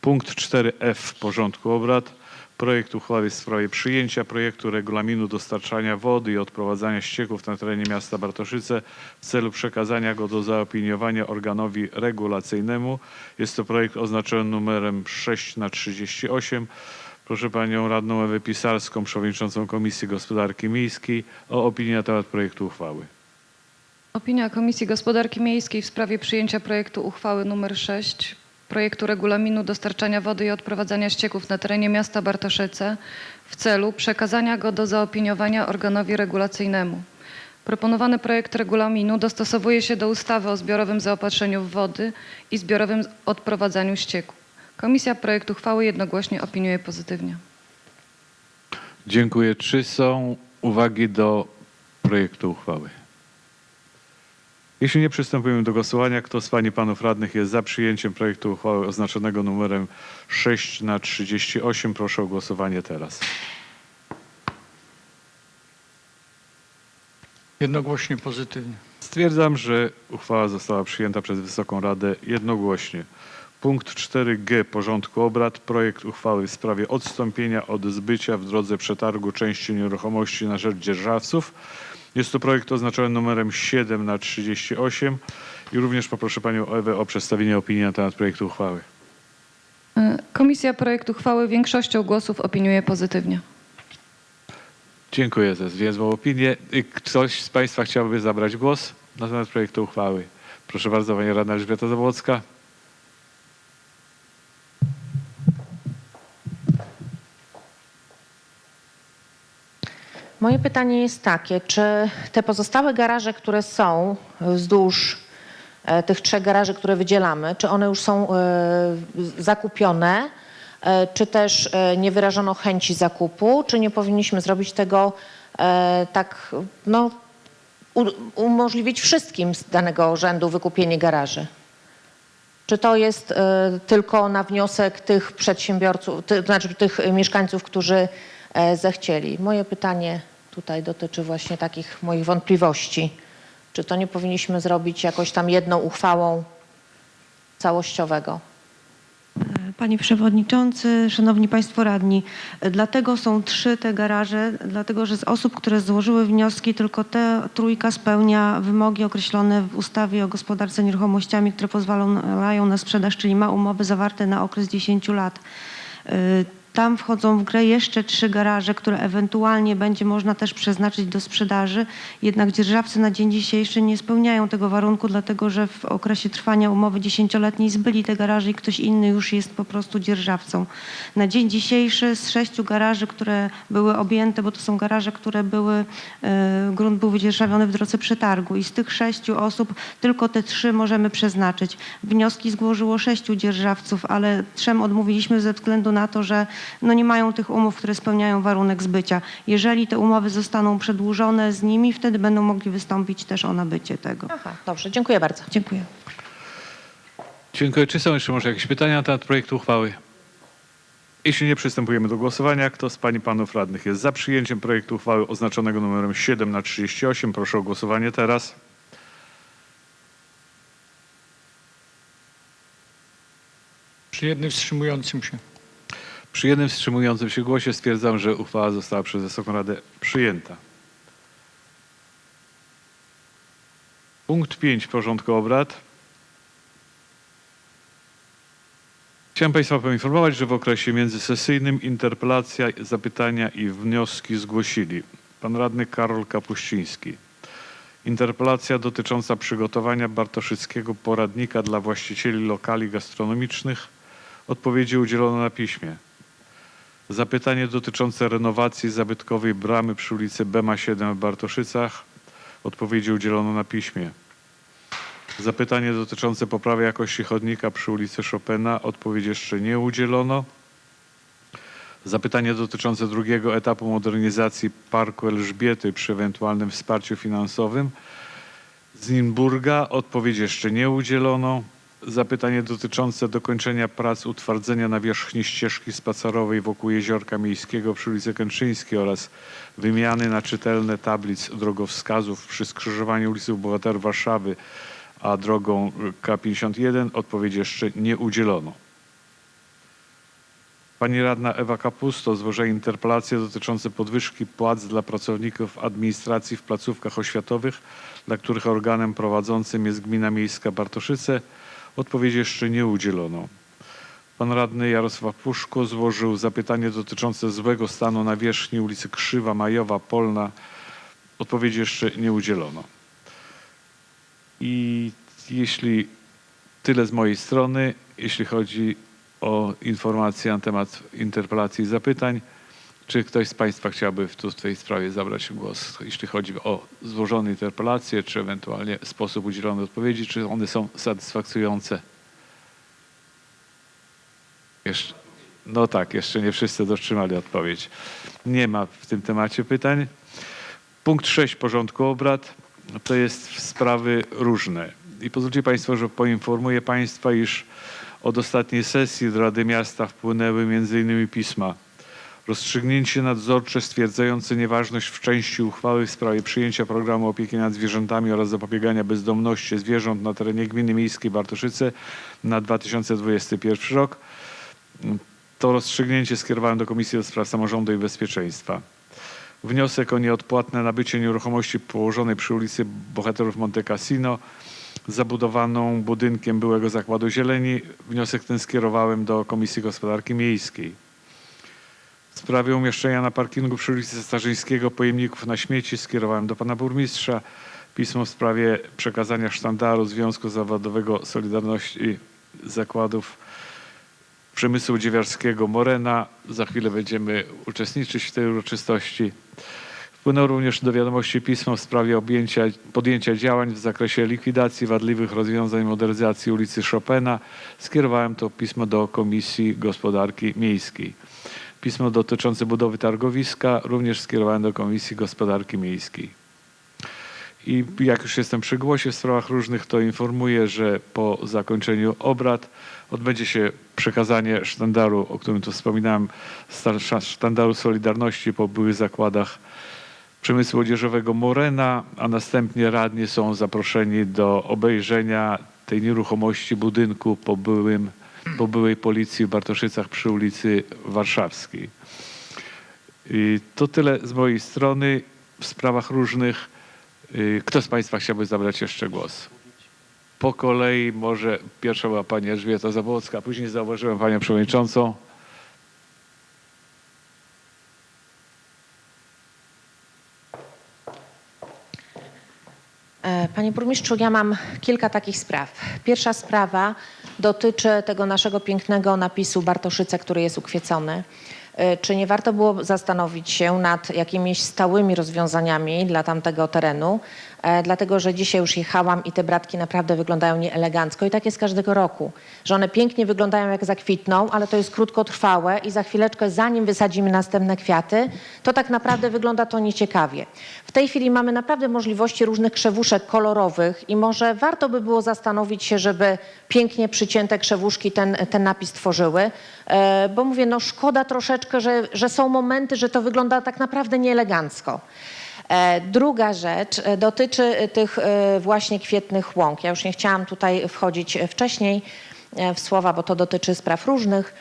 Punkt 4f porządku obrad. Projekt uchwały w sprawie przyjęcia projektu regulaminu dostarczania wody i odprowadzania ścieków na terenie miasta Bartoszyce w celu przekazania go do zaopiniowania organowi regulacyjnemu. Jest to projekt oznaczony numerem 6 na 38. Proszę panią radną Ewę Pisarską, przewodniczącą Komisji Gospodarki Miejskiej o opinię na temat projektu uchwały. Opinia Komisji Gospodarki Miejskiej w sprawie przyjęcia projektu uchwały nr 6 projektu regulaminu dostarczania wody i odprowadzania ścieków na terenie miasta Bartoszyce w celu przekazania go do zaopiniowania organowi regulacyjnemu. Proponowany projekt regulaminu dostosowuje się do ustawy o zbiorowym zaopatrzeniu w wody i zbiorowym odprowadzaniu ścieków. Komisja projekt uchwały jednogłośnie opiniuje pozytywnie. Dziękuję. Czy są uwagi do projektu uchwały? Jeśli nie, przystępujemy do głosowania. Kto z Pań i Panów Radnych jest za przyjęciem projektu uchwały oznaczonego numerem 6 na 38? Proszę o głosowanie teraz. Jednogłośnie pozytywnie. Stwierdzam, że uchwała została przyjęta przez Wysoką Radę jednogłośnie. Punkt 4g porządku obrad. Projekt uchwały w sprawie odstąpienia od zbycia w drodze przetargu części nieruchomości na rzecz dzierżawców. Jest to projekt oznaczony numerem 7 na 38 i również poproszę Panią Ewę o przedstawienie opinii na temat projektu uchwały. Y, Komisja projekt uchwały większością głosów opiniuje pozytywnie. Dziękuję za zwięzłą opinię. Y, Ktoś z Państwa chciałby zabrać głos na temat projektu uchwały? Proszę bardzo, Pani Radna Elżbieta Zabłocka. Moje pytanie jest takie, czy te pozostałe garaże, które są wzdłuż e, tych trzech garaży, które wydzielamy, czy one już są e, zakupione, e, czy też nie wyrażono chęci zakupu, czy nie powinniśmy zrobić tego tak, no, umożliwić wszystkim z danego rzędu wykupienie garaży? Czy to jest tylko na wniosek tych przedsiębiorców, znaczy tych mieszkańców, którzy zechcieli? Moje pytanie tutaj dotyczy właśnie takich moich wątpliwości. Czy to nie powinniśmy zrobić jakoś tam jedną uchwałą całościowego? Panie Przewodniczący, Szanowni Państwo Radni, dlatego są trzy te garaże, dlatego że z osób, które złożyły wnioski, tylko ta trójka spełnia wymogi określone w ustawie o gospodarce nieruchomościami, które pozwalają na sprzedaż, czyli ma umowy zawarte na okres 10 lat. Tam wchodzą w grę jeszcze trzy garaże, które ewentualnie będzie można też przeznaczyć do sprzedaży. Jednak dzierżawcy na dzień dzisiejszy nie spełniają tego warunku, dlatego że w okresie trwania umowy dziesięcioletniej zbyli te garaże i ktoś inny już jest po prostu dzierżawcą. Na dzień dzisiejszy z sześciu garaży, które były objęte, bo to są garaże, które były, e, grunt był wydzierżawiony w drodze przetargu i z tych sześciu osób tylko te trzy możemy przeznaczyć. Wnioski złożyło sześciu dzierżawców, ale trzem odmówiliśmy ze względu na to, że no nie mają tych umów, które spełniają warunek zbycia. Jeżeli te umowy zostaną przedłużone z nimi, wtedy będą mogli wystąpić też o nabycie tego. Aha, dobrze, dziękuję bardzo. Dziękuję. Dziękuję. Czy są jeszcze może jakieś pytania na temat projektu uchwały? Jeśli nie, przystępujemy do głosowania. Kto z Pań i Panów Radnych jest za przyjęciem projektu uchwały oznaczonego numerem 7 na 38? Proszę o głosowanie teraz. Przy jednym wstrzymującym się. Przy jednym wstrzymującym się głosie stwierdzam, że uchwała została przez Wysoką Radę przyjęta. Punkt 5 porządku obrad. Chciałem Państwa poinformować, że w okresie międzysesyjnym interpelacja, zapytania i wnioski zgłosili pan radny Karol Kapuściński. Interpelacja dotycząca przygotowania Bartoszyckiego poradnika dla właścicieli lokali gastronomicznych. Odpowiedzi udzielono na piśmie. Zapytanie dotyczące renowacji zabytkowej bramy przy ulicy Bema 7 w Bartoszycach. Odpowiedzi udzielono na piśmie. Zapytanie dotyczące poprawy jakości chodnika przy ulicy Chopina. Odpowiedzi jeszcze nie udzielono. Zapytanie dotyczące drugiego etapu modernizacji Parku Elżbiety przy ewentualnym wsparciu finansowym. Z Nimburga odpowiedzi jeszcze nie udzielono. Zapytanie dotyczące dokończenia prac utwardzenia nawierzchni ścieżki spacerowej wokół Jeziorka Miejskiego przy ulicy Kęczyńskiej oraz wymiany na czytelne tablic drogowskazów przy skrzyżowaniu ulicy Bohaterów Warszawy a drogą K51 odpowiedzi jeszcze nie udzielono. Pani radna Ewa Kapusto złożyła interpelację dotyczącą podwyżki płac dla pracowników administracji w placówkach oświatowych, dla których organem prowadzącym jest Gmina Miejska Bartoszyce. Odpowiedzi jeszcze nie udzielono. Pan radny Jarosław Puszko złożył zapytanie dotyczące złego stanu nawierzchni ulicy Krzywa, Majowa, Polna. Odpowiedzi jeszcze nie udzielono. I jeśli tyle z mojej strony, jeśli chodzi o informacje na temat interpelacji i zapytań, czy ktoś z Państwa chciałby w, tej sprawie zabrać głos, jeśli chodzi o złożone interpelacje, czy ewentualnie sposób udzielonej odpowiedzi, czy one są satysfakcjonujące? Jeszcze, no tak, jeszcze nie wszyscy dotrzymali odpowiedź. Nie ma w tym temacie pytań. Punkt 6 porządku obrad to jest sprawy różne. I pozwólcie Państwo, że poinformuję Państwa, iż od ostatniej sesji do Rady Miasta wpłynęły m.in. pisma rozstrzygnięcie nadzorcze stwierdzające nieważność w części uchwały w sprawie przyjęcia programu opieki nad zwierzętami oraz zapobiegania bezdomności zwierząt na terenie gminy miejskiej Bartoszyce na 2021 rok. To rozstrzygnięcie skierowałem do Komisji do Spraw Samorządu i Bezpieczeństwa. Wniosek o nieodpłatne nabycie nieruchomości położonej przy ulicy Bohaterów Monte Cassino zabudowaną budynkiem byłego Zakładu Zieleni. Wniosek ten skierowałem do Komisji Gospodarki Miejskiej. W sprawie umieszczenia na parkingu przy ulicy Starzyńskiego pojemników na śmieci skierowałem do pana burmistrza. Pismo w sprawie przekazania sztandaru Związku Zawodowego Solidarności Zakładów Przemysłu Dziewiarskiego Morena. Za chwilę będziemy uczestniczyć w tej uroczystości. Wpłynęło również do wiadomości pismo w sprawie objęcia, podjęcia działań w zakresie likwidacji wadliwych rozwiązań modernizacji ulicy Chopina. Skierowałem to pismo do Komisji Gospodarki Miejskiej. Pismo dotyczące budowy targowiska również skierowałem do Komisji Gospodarki Miejskiej. I jak już jestem przy głosie w sprawach różnych, to informuję, że po zakończeniu obrad odbędzie się przekazanie sztandaru, o którym tu wspominałem, sztandaru Solidarności po byłych zakładach przemysłu odzieżowego Morena, a następnie radni są zaproszeni do obejrzenia tej nieruchomości budynku po, byłym, po byłej policji w Bartoszycach przy ulicy Warszawskiej. I to tyle z mojej strony w sprawach różnych. Y, Kto z Państwa chciałby zabrać jeszcze głos? Po kolei może pierwsza była Pani Elżbieta Zabłocka, później zauważyłem Panią Przewodniczącą. E, Panie burmistrzu, ja mam kilka takich spraw. Pierwsza sprawa dotyczy tego naszego pięknego napisu Bartoszyce, który jest ukwiecony. E, Czy nie warto było zastanowić się nad jakimiś stałymi rozwiązaniami dla tamtego terenu? E, Dlatego, że dzisiaj już jechałam i te bratki naprawdę wyglądają nieelegancko i tak jest każdego roku, że one pięknie wyglądają jak zakwitną, ale to jest krótkotrwałe i za chwileczkę, zanim wysadzimy następne kwiaty, to tak naprawdę wygląda to nieciekawie. W tej chwili mamy naprawdę możliwości różnych krzewuszek kolorowych i może warto by było zastanowić się, żeby pięknie przycięte krzewuszki ten, ten napis tworzyły, E, bo mówię, no szkoda troszeczkę, że, że są momenty, że to wygląda tak naprawdę nieelegancko. E, Druga rzecz e, dotyczy e, tych właśnie kwietnych łąk. Ja już nie chciałam tutaj wchodzić wcześniej w słowa, bo to dotyczy spraw różnych.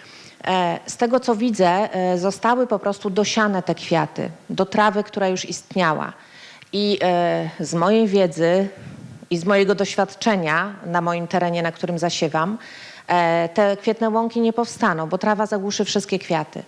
Z tego co widzę, zostały po prostu dosiane te kwiaty do trawy, która już istniała. I z mojej wiedzy i z mojego doświadczenia na moim terenie, na którym zasiewam, te kwietne łąki nie powstaną, bo trawa zagłuszy wszystkie kwiaty.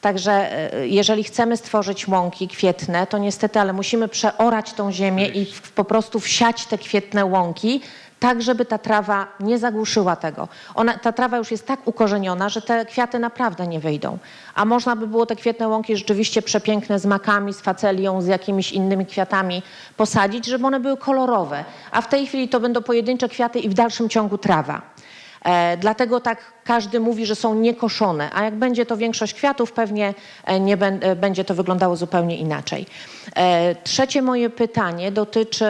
Także e, jeżeli chcemy stworzyć łąki kwietne, to niestety, ale musimy przeorać tą ziemię i po prostu wsiać te kwietne łąki, tak żeby ta trawa nie zagłuszyła tego. Ona, ta trawa już jest tak ukorzeniona, że te kwiaty naprawdę nie wyjdą. A można by było te kwietne łąki rzeczywiście przepiękne z makami, z facelią, z jakimiś innymi kwiatami posadzić, żeby one były kolorowe. A w tej chwili to będą pojedyncze kwiaty i w dalszym ciągu trawa. E, dlatego tak każdy mówi, że są niekoszone, a jak będzie to większość kwiatów, pewnie e, nie e, będzie to wyglądało zupełnie inaczej. Trzecie moje pytanie dotyczy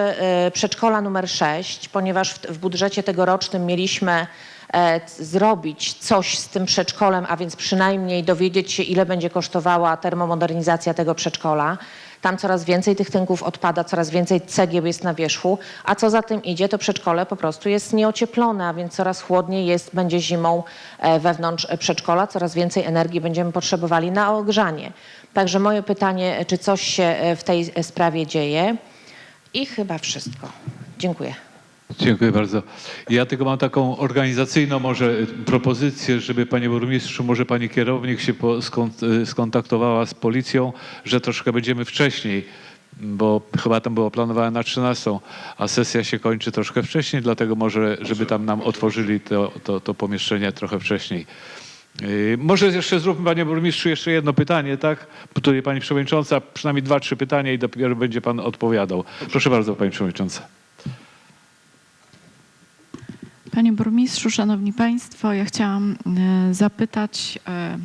przedszkola numer 6, ponieważ w, budżecie tegorocznym mieliśmy zrobić coś z tym przedszkolem, a więc przynajmniej dowiedzieć się, ile będzie kosztowała termomodernizacja tego przedszkola. Tam coraz więcej tych tynków odpada, coraz więcej cegieł jest na wierzchu, a co za tym idzie, to przedszkole po prostu jest nieocieplone, a więc coraz chłodniej jest, będzie zimą e, wewnątrz przedszkola, coraz więcej energii będziemy potrzebowali na ogrzanie. Także moje pytanie, czy coś się e, w tej sprawie dzieje? I chyba wszystko. Dziękuję. Dziękuję bardzo. Ja tylko mam taką organizacyjną może propozycję, żeby panie burmistrzu, może pani kierownik się skontaktowała z policją, że troszkę będziemy wcześniej, bo chyba tam było planowane na 13, a sesja się kończy troszkę wcześniej, dlatego może, żeby tam nam otworzyli to, to, to pomieszczenie trochę wcześniej. Yy, Może jeszcze zróbmy, panie burmistrzu, jeszcze jedno pytanie, tak? Tutaj pani przewodnicząca, przynajmniej dwa, trzy pytania i dopiero będzie pan odpowiadał. Proszę bardzo, pani przewodnicząca. Panie burmistrzu, szanowni państwo, ja chciałam e, zapytać e,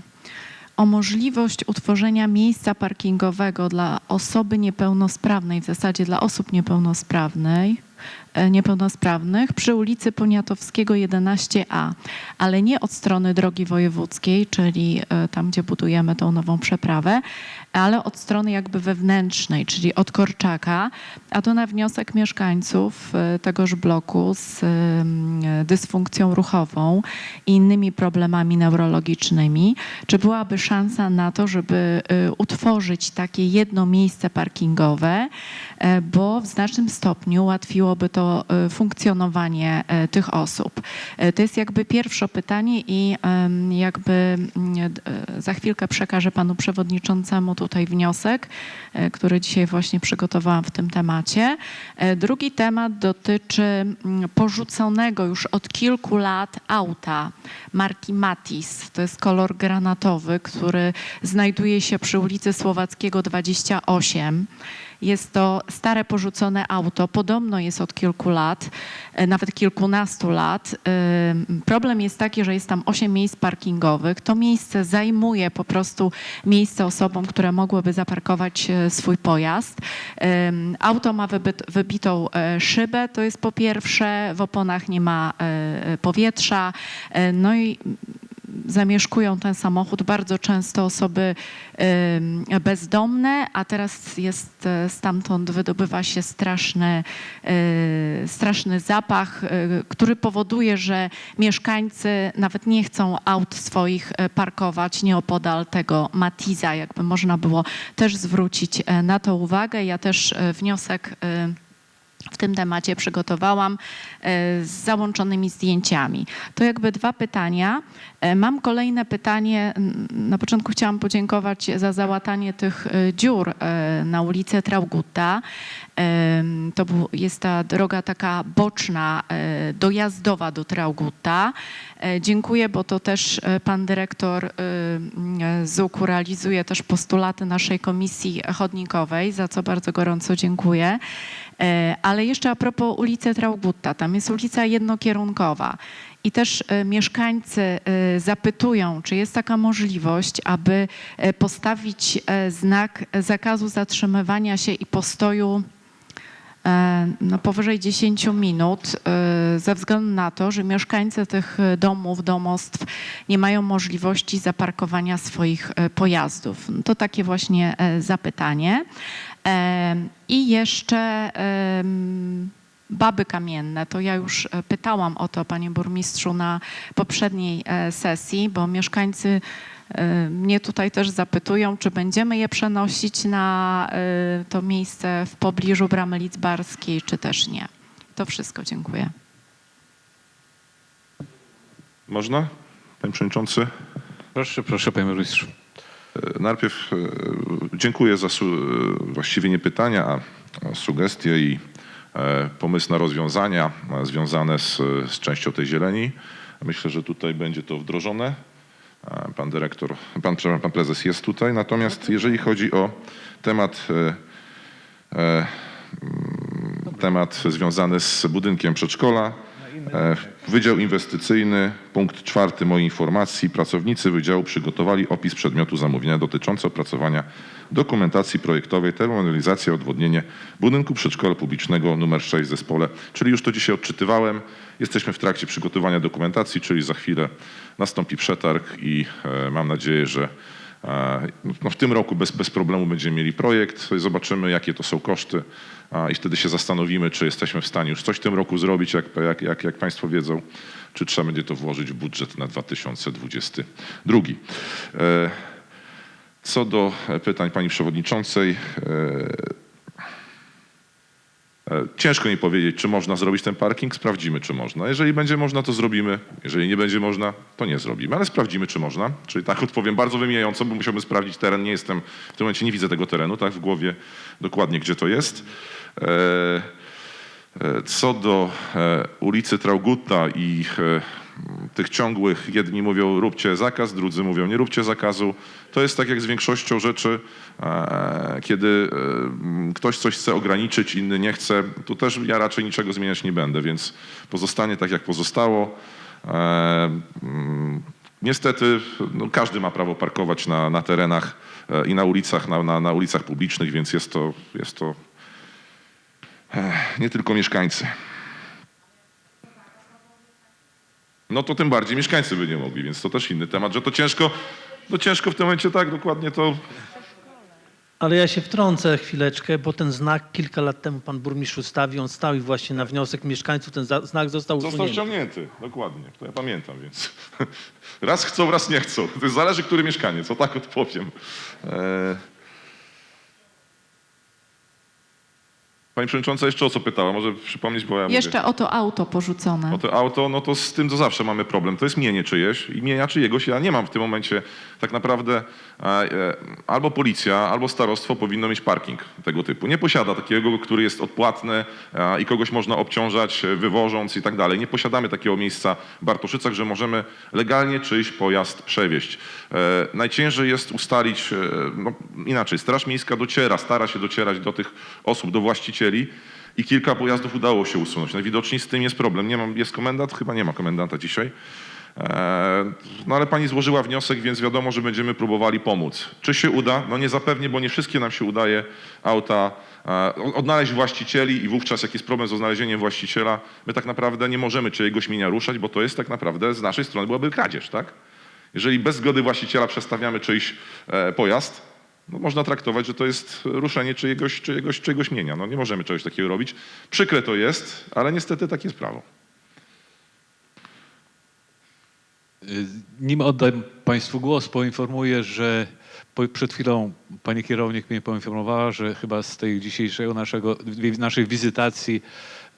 o możliwość utworzenia miejsca parkingowego dla osoby niepełnosprawnej, w zasadzie dla osób niepełnosprawnej, e, niepełnosprawnych przy ulicy Poniatowskiego 11a, ale nie od strony drogi wojewódzkiej, czyli tam, gdzie budujemy tą nową przeprawę, ale od strony jakby wewnętrznej, czyli od Korczaka, a to na wniosek mieszkańców e, tegoż bloku z em, dysfunkcją ruchową i innymi problemami neurologicznymi. Czy byłaby szansa na to, żeby e, utworzyć takie jedno miejsce parkingowe, e, bo w znacznym stopniu ułatwiłoby to e, funkcjonowanie e, tych osób. E, To jest jakby pierwsze pytanie i jakby e, za chwilkę przekażę panu przewodniczącemu tutaj wniosek, e, który dzisiaj właśnie przygotowałam w tym temacie. E, Drugi temat dotyczy mm, porzuconego już od kilku lat auta marki Matis. To jest kolor granatowy, który znajduje się przy ulicy Słowackiego 28. Jest to stare porzucone auto, podobno jest od kilku lat, e, nawet kilkunastu lat. Ym, Problem jest taki, że jest tam 8 miejsc parkingowych. To miejsce zajmuje po prostu miejsce osobom, które mogłyby zaparkować e, swój pojazd. Auto ma wybitą e, szybę, to jest po pierwsze, w oponach nie ma e, powietrza, e, no i zamieszkują ten samochód bardzo często osoby bezdomne, a teraz jest e, stamtąd wydobywa się straszny, e, straszny zapach, e, który powoduje, że mieszkańcy nawet nie chcą aut swoich parkować nieopodal tego Matiza. Jakby można było też zwrócić na to uwagę. Ja też wniosek w tym temacie przygotowałam z załączonymi zdjęciami. To jakby dwa pytania. E, Mam kolejne pytanie. Na początku chciałam podziękować za załatanie tych e, dziur e, na ulicy Traugutta. To jest ta droga taka boczna, dojazdowa do Traugutta. Dziękuję, bo to też pan dyrektor ZUK-u realizuje też postulaty naszej komisji chodnikowej, za co bardzo gorąco dziękuję. Ale jeszcze a propos ulicy Traugutta, tam jest ulica jednokierunkowa. I też e, mieszkańcy e, zapytują, czy jest taka możliwość, aby e, postawić znak zakazu zatrzymywania się i postoju no, powyżej 10 minut, ze względu na to, że mieszkańcy tych domów, domostw nie mają możliwości zaparkowania swoich pojazdów. No To takie właśnie zapytanie. I jeszcze baby kamienne. To ja już e, pytałam o to, panie burmistrzu, na poprzedniej e, sesji, bo mieszkańcy e, mnie tutaj też zapytują, czy będziemy je przenosić na to miejsce w pobliżu Bramy Lidzbarskiej, czy też nie. To wszystko, dziękuję. Można, panie przewodniczący? Proszę, proszę, panie burmistrzu. Najpierw dziękuję za właściwie nie pytania, a sugestie i pomysł na rozwiązania e, związane z, z częścią tej zieleni. Myślę, że tutaj będzie to wdrożone. E, Pan dyrektor, pan, pan prezes jest tutaj. Natomiast jeżeli chodzi o temat, e, e, temat związany z budynkiem przedszkola, E, Wydział Inwestycyjny, punkt czwarty mojej informacji. Pracownicy Wydziału przygotowali opis przedmiotu zamówienia dotyczący opracowania dokumentacji projektowej, termorealizacja, odwodnienie budynku przedszkola publicznego nr 6 w zespole. Czyli już to dzisiaj odczytywałem. Jesteśmy w trakcie przygotowania dokumentacji, czyli za chwilę nastąpi przetarg i e, mam nadzieję, że E, No w tym roku bez, bez problemu będziemy mieli projekt, zobaczymy jakie to są koszty i wtedy się zastanowimy, czy jesteśmy w stanie już coś w tym roku zrobić, jak, jak, jak, jak Państwo wiedzą, czy trzeba będzie to włożyć w budżet na 2022. E, Co do pytań Pani Przewodniczącej, e, E, Ciężko mi powiedzieć, czy można zrobić ten parking. Sprawdzimy, czy można. Jeżeli będzie można, to zrobimy. Jeżeli nie będzie można, to nie zrobimy. Ale sprawdzimy, czy można. Czyli tak odpowiem bardzo wymijająco, bo musiałbym sprawdzić teren. Nie jestem, w tym momencie nie widzę tego terenu, tak w głowie dokładnie, gdzie to jest. E, e, Co do e, ulicy Traugutta i tych ciągłych, jedni mówią róbcie zakaz, drudzy mówią nie róbcie zakazu. To jest tak jak z większością rzeczy, kiedy ktoś coś chce ograniczyć, inny nie chce, tu też ja raczej niczego zmieniać nie będę, więc pozostanie tak jak pozostało. Mm, Niestety no, każdy ma prawo parkować na, na terenach i na ulicach, na, na, na ulicach publicznych, więc jest to, jest to nie tylko mieszkańcy. No to tym bardziej mieszkańcy by nie mogli, więc to też inny temat, że to ciężko, no ciężko w tym momencie tak dokładnie to Ale ja się wtrącę chwileczkę, bo ten znak kilka lat temu pan burmistrz ustawił, on stał i właśnie na wniosek mieszkańców ten znak został Został usunięty. ściągnięty, dokładnie. To ja pamiętam, więc raz chcą, raz nie chcą. To zależy, który mieszkaniec, o tak odpowiem. E... Pani Przewodnicząca jeszcze o co pytała? Może przypomnieć, bo ja mówię. Jeszcze o to auto porzucone. O to auto, no to z tym to zawsze mamy problem. To jest mienie czyjeś i mienia czyjegoś ja nie mam w tym momencie. Tak naprawdę e, e, albo policja, albo starostwo powinno mieć parking tego typu. Nie posiada takiego, który jest odpłatny e, i kogoś można obciążać wywożąc i tak dalej. Nie posiadamy takiego miejsca w Bartoszycach, że możemy legalnie czyjś pojazd przewieźć. Najciężej jest ustalić, no, inaczej, Straż Miejska dociera, stara się docierać do tych osób, do właścicieli i kilka pojazdów udało się usunąć. Najwidoczniej z tym jest problem. Nie mam, jest komendant? Chyba nie ma komendanta dzisiaj. E, No ale pani złożyła wniosek, więc wiadomo, że będziemy próbowali pomóc. Czy się uda? No nie zapewnie, bo nie wszystkie nam się udaje auta e, odnaleźć właścicieli i wówczas jak jest problem z odnalezieniem właściciela, my tak naprawdę nie możemy czyjegoś mienia ruszać, bo to jest tak naprawdę z naszej strony byłaby kradzież, tak? Jeżeli bez zgody właściciela przestawiamy czyjś e, pojazd, no można traktować, że to jest ruszenie czyjegoś, czyjegoś, czyjegoś mienia. No nie możemy czegoś takiego robić. Przykre to jest, ale niestety takie jest prawo. Nim oddam Państwu głos, poinformuję, że przed chwilą pani kierownik mnie poinformowała, że chyba z tej dzisiejszego naszego, naszej wizytacji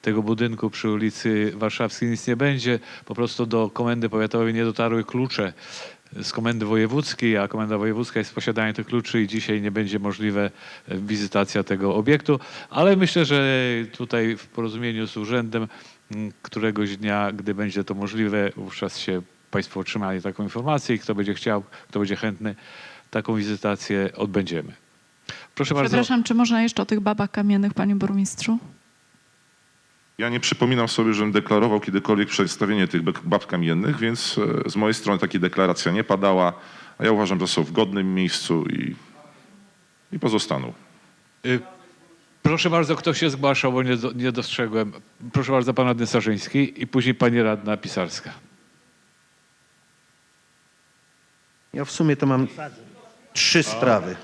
tego budynku przy ulicy Warszawskiej nic nie będzie. Po prostu do komendy powiatowej nie dotarły klucze z komendy wojewódzkiej, a komenda wojewódzka jest w posiadaniu tych kluczy i dzisiaj nie będzie możliwe e, wizytacja tego obiektu, ale myślę, że tutaj w porozumieniu z urzędem któregoś dnia, gdy będzie to możliwe, wówczas się Państwo otrzymali taką informację i kto będzie chciał, kto będzie chętny, taką wizytację odbędziemy. Proszę bardzo. Przepraszam, czy można jeszcze o tych babach kamiennych, panie burmistrzu? Ja nie przypominam sobie, żebym deklarował kiedykolwiek przedstawienie tych bab kamiennych, więc e, z mojej strony taka deklaracja nie padała. A ja uważam, że są w godnym miejscu i, i pozostaną. Y, Proszę bardzo, kto się zgłaszał, bo nie, do, nie dostrzegłem. Proszę bardzo, pan radny Sarzyński i później pani radna Pisarska. Ja w sumie to mam trzy sprawy.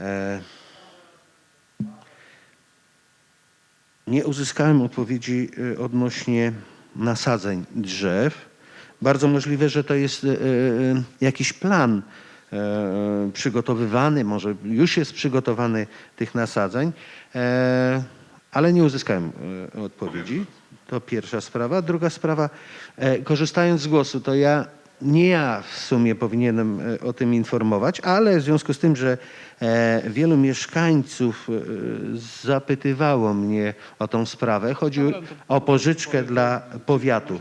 E, Nie uzyskałem odpowiedzi e, odnośnie nasadzeń drzew. Bardzo możliwe, że to jest e, e, jakiś plan przygotowywany, może już jest przygotowany tych nasadzeń, e, ale nie uzyskałem odpowiedzi. To pierwsza sprawa. Druga sprawa, e, korzystając z głosu, to ja nie ja w sumie powinienem e, o tym informować, ale w związku z tym, że e, wielu mieszkańców e, zapytywało mnie o tą sprawę, chodzi o pożyczkę dla powiatu,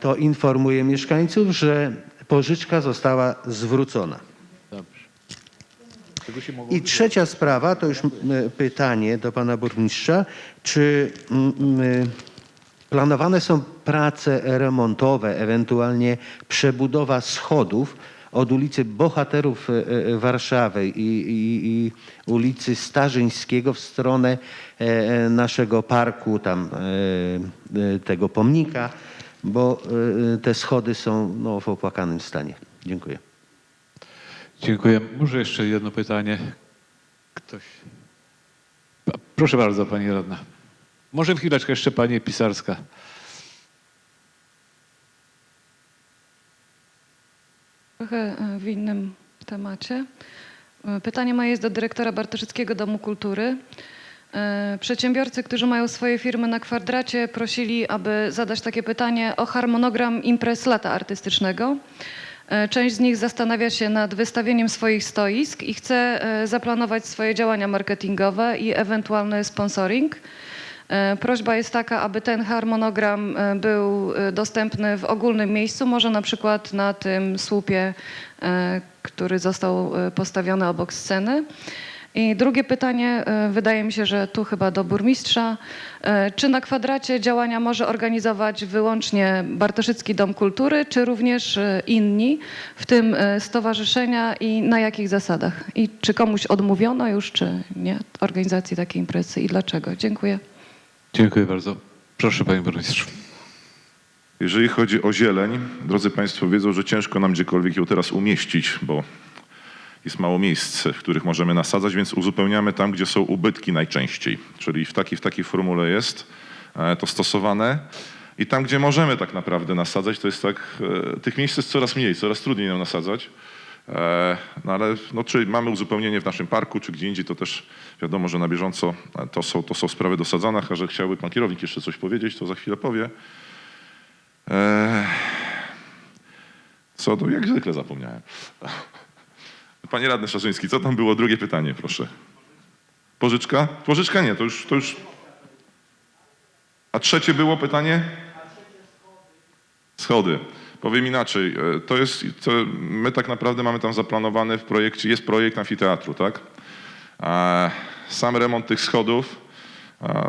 to informuję mieszkańców, że pożyczka została zwrócona. I trzecia sprawa, to już pytanie do pana burmistrza, czy m, m, planowane są prace remontowe, ewentualnie przebudowa schodów od ulicy Bohaterów e, e, Warszawy i, i, i ulicy Starzyńskiego w stronę e, naszego parku, tam tego pomnika, bo te schody są no, w opłakanym stanie. Dziękuję. Dziękuję. Może jeszcze jedno pytanie. Ktoś? Proszę bardzo, pani radna. Może chwileczkę jeszcze pani Pisarska. Trochę e, w innym temacie. E, Pytanie moje jest do dyrektora Bartoszyckiego Domu Kultury. E, Przedsiębiorcy, którzy mają swoje firmy na kwadracie, prosili, aby zadać takie pytanie o harmonogram imprez lata artystycznego. Część z nich zastanawia się nad wystawieniem swoich stoisk i chce zaplanować swoje działania marketingowe i ewentualny sponsoring. E, Prośba jest taka, aby ten harmonogram e, był e, dostępny w ogólnym miejscu, może na przykład na tym słupie, który został postawiony obok sceny. I drugie pytanie, wydaje mi się, że tu chyba do burmistrza. Czy na kwadracie działania może organizować wyłącznie Bartoszycki Dom Kultury, czy również inni, w tym stowarzyszenia i na jakich zasadach? I czy komuś odmówiono już, czy nie, organizacji takiej imprezy i dlaczego? Dziękuję. Dziękuję bardzo. Proszę panie burmistrzu. Jeżeli chodzi o zieleń, drodzy Państwo wiedzą, że ciężko nam gdziekolwiek ją teraz umieścić, bo jest mało miejsc, w których możemy nasadzać, więc uzupełniamy tam, gdzie są ubytki najczęściej. Czyli w takiej, w takiej formule jest e, to stosowane. I tam, gdzie możemy tak naprawdę nasadzać, to jest tak, e, tych miejsc jest coraz mniej, coraz trudniej nam nasadzać. E, No ale no, czy mamy uzupełnienie w naszym parku, czy gdzie indziej, to też wiadomo, że na bieżąco e, to są, to są sprawy do sadzanach, a że chciałby pan kierownik jeszcze coś powiedzieć, to za chwilę powie. E, Co do, jak zwykle zapomniałem. Panie radny Szarzyński, co tam było? Drugie pytanie, proszę. Pożyczka? Pożyczka nie, to już, to już... A trzecie było pytanie? Schody. Powiem inaczej, e, to jest, to my tak naprawdę mamy tam zaplanowany w projekcie, jest projekt amfiteatru, tak? Sam remont tych schodów,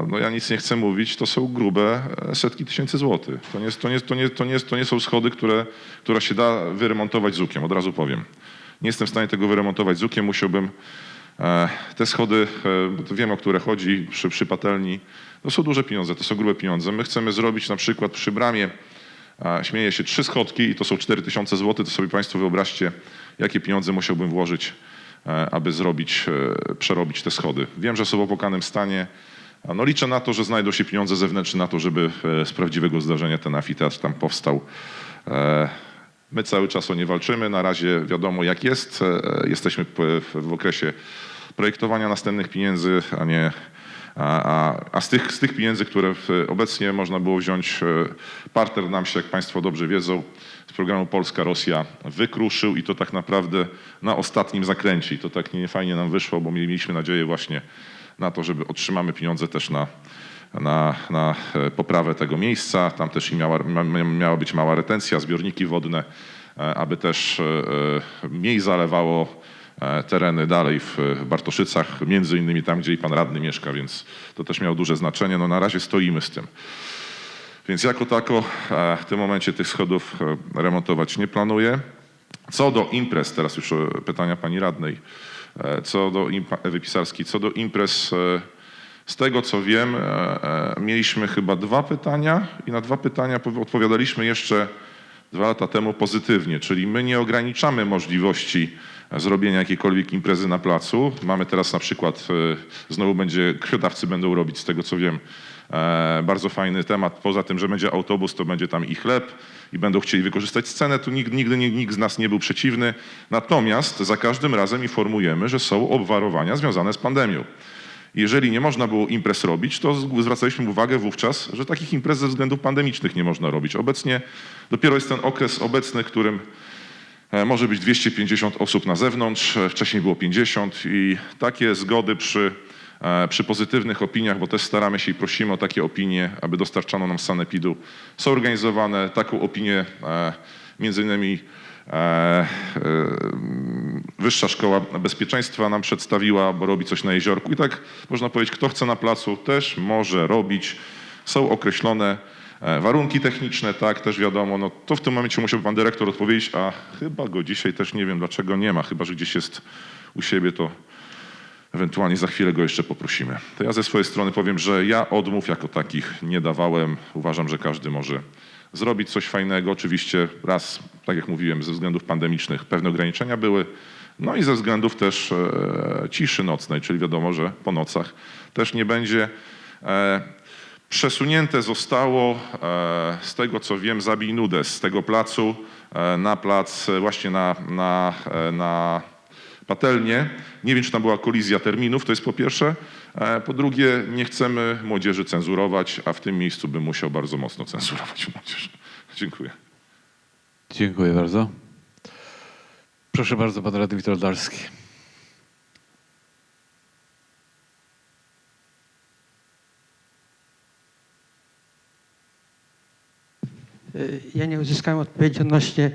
no ja nic nie chcę mówić, to są grube e, setki tysięcy złotych. To nie, to nie, to nie, to nie, to nie są schody, które, które się da wyremontować z ukiem, od razu powiem. Nie jestem w stanie tego wyremontować z ukiem, musiałbym e, te schody, wiem o które chodzi, przy, przy patelni, to są duże pieniądze, to są grube pieniądze. My chcemy zrobić na przykład przy bramie, śmieję się, trzy schodki i to są 4000 zł, to sobie Państwo wyobraźcie, jakie pieniądze musiałbym włożyć, e, aby zrobić, e, przerobić te schody. Wiem, że są w opłakanym stanie, no liczę na to, że znajdą się pieniądze zewnętrzne na to, żeby e, z prawdziwego zdarzenia ten amfiteatr tam powstał. My cały czas o nie walczymy. Na razie wiadomo jak jest. Jesteśmy w okresie projektowania następnych pieniędzy, a nie. A, a, z, tych, z tych pieniędzy, które w, obecnie można było wziąć, e, partner nam się, jak Państwo dobrze wiedzą, z programu Polska-Rosja wykruszył i to tak naprawdę na ostatnim zakręcie. I to tak nie fajnie nam wyszło, bo mieliśmy nadzieję właśnie na to, żeby otrzymamy pieniądze też na, na, na e, poprawę tego miejsca. Tam też miała, mia- miała być mała retencja, zbiorniki wodne, e, aby też mniej zalewało tereny dalej w Bartoszycach, między innymi tam, gdzie i pan radny mieszka, więc to też miało duże znaczenie. No na razie stoimy z tym. Więc jako tako e, w tym momencie tych schodów e, remontować nie planuję. Co do imprez, teraz już e, pytania pani radnej, e, co do Ewy Pisarskiej, co do imprez, e, z tego co wiem, e, e, mieliśmy chyba dwa pytania i na dwa pytania powi- odpowiadaliśmy jeszcze dwa lata temu pozytywnie, czyli my nie ograniczamy możliwości e, zrobienia jakiejkolwiek imprezy na placu. Mamy teraz na przykład, e, znowu będzie, krwiodawcy będą robić z tego co wiem, e, bardzo fajny temat. Poza tym, że będzie autobus, to będzie tam i chleb i będą chcieli wykorzystać scenę, tu nigdy, nigdy nikt z nas nie był przeciwny. Natomiast za każdym razem informujemy, że są obwarowania związane z pandemią. Jeżeli nie można było imprez robić, to zwracaliśmy uwagę wówczas, że takich imprez ze względów pandemicznych nie można robić. Obecnie dopiero jest ten okres obecny, którym może być 250 osób na zewnątrz, e, wcześniej było 50 i takie zgody przy, e, przy pozytywnych opiniach, bo też staramy się i prosimy o takie opinie, aby dostarczano nam sanepidu, są organizowane. Taką opinię e, między innymi e, e, Wyższa Szkoła Bezpieczeństwa nam przedstawiła, bo robi coś na jeziorku. I tak można powiedzieć, kto chce na placu też może robić. Są określone e, warunki techniczne, tak, też wiadomo. No, to w tym momencie musiałby pan dyrektor odpowiedzieć, a chyba go dzisiaj też nie wiem dlaczego nie ma, chyba że gdzieś jest u siebie, to ewentualnie za chwilę go jeszcze poprosimy. To ja ze swojej strony powiem, że ja odmów jako takich nie dawałem. Uważam, że każdy może zrobić coś fajnego. Oczywiście raz, tak jak mówiłem, ze względów pandemicznych pewne ograniczenia były, No i ze względów też e, ciszy nocnej, czyli wiadomo, że po nocach też nie będzie. E, Przesunięte zostało, e, z tego co wiem, zabij nudę z tego placu e, na plac, e, właśnie na, na, na patelnię. Nie wiem, czy tam była kolizja terminów, to jest po pierwsze. Po drugie, nie chcemy młodzieży cenzurować, a w tym miejscu bym musiał bardzo mocno cenzurować młodzież. Dziękuję. Dziękuję bardzo. Proszę bardzo, pan radny Witold Darski. Ja nie uzyskałem odpowiedzi odnośnie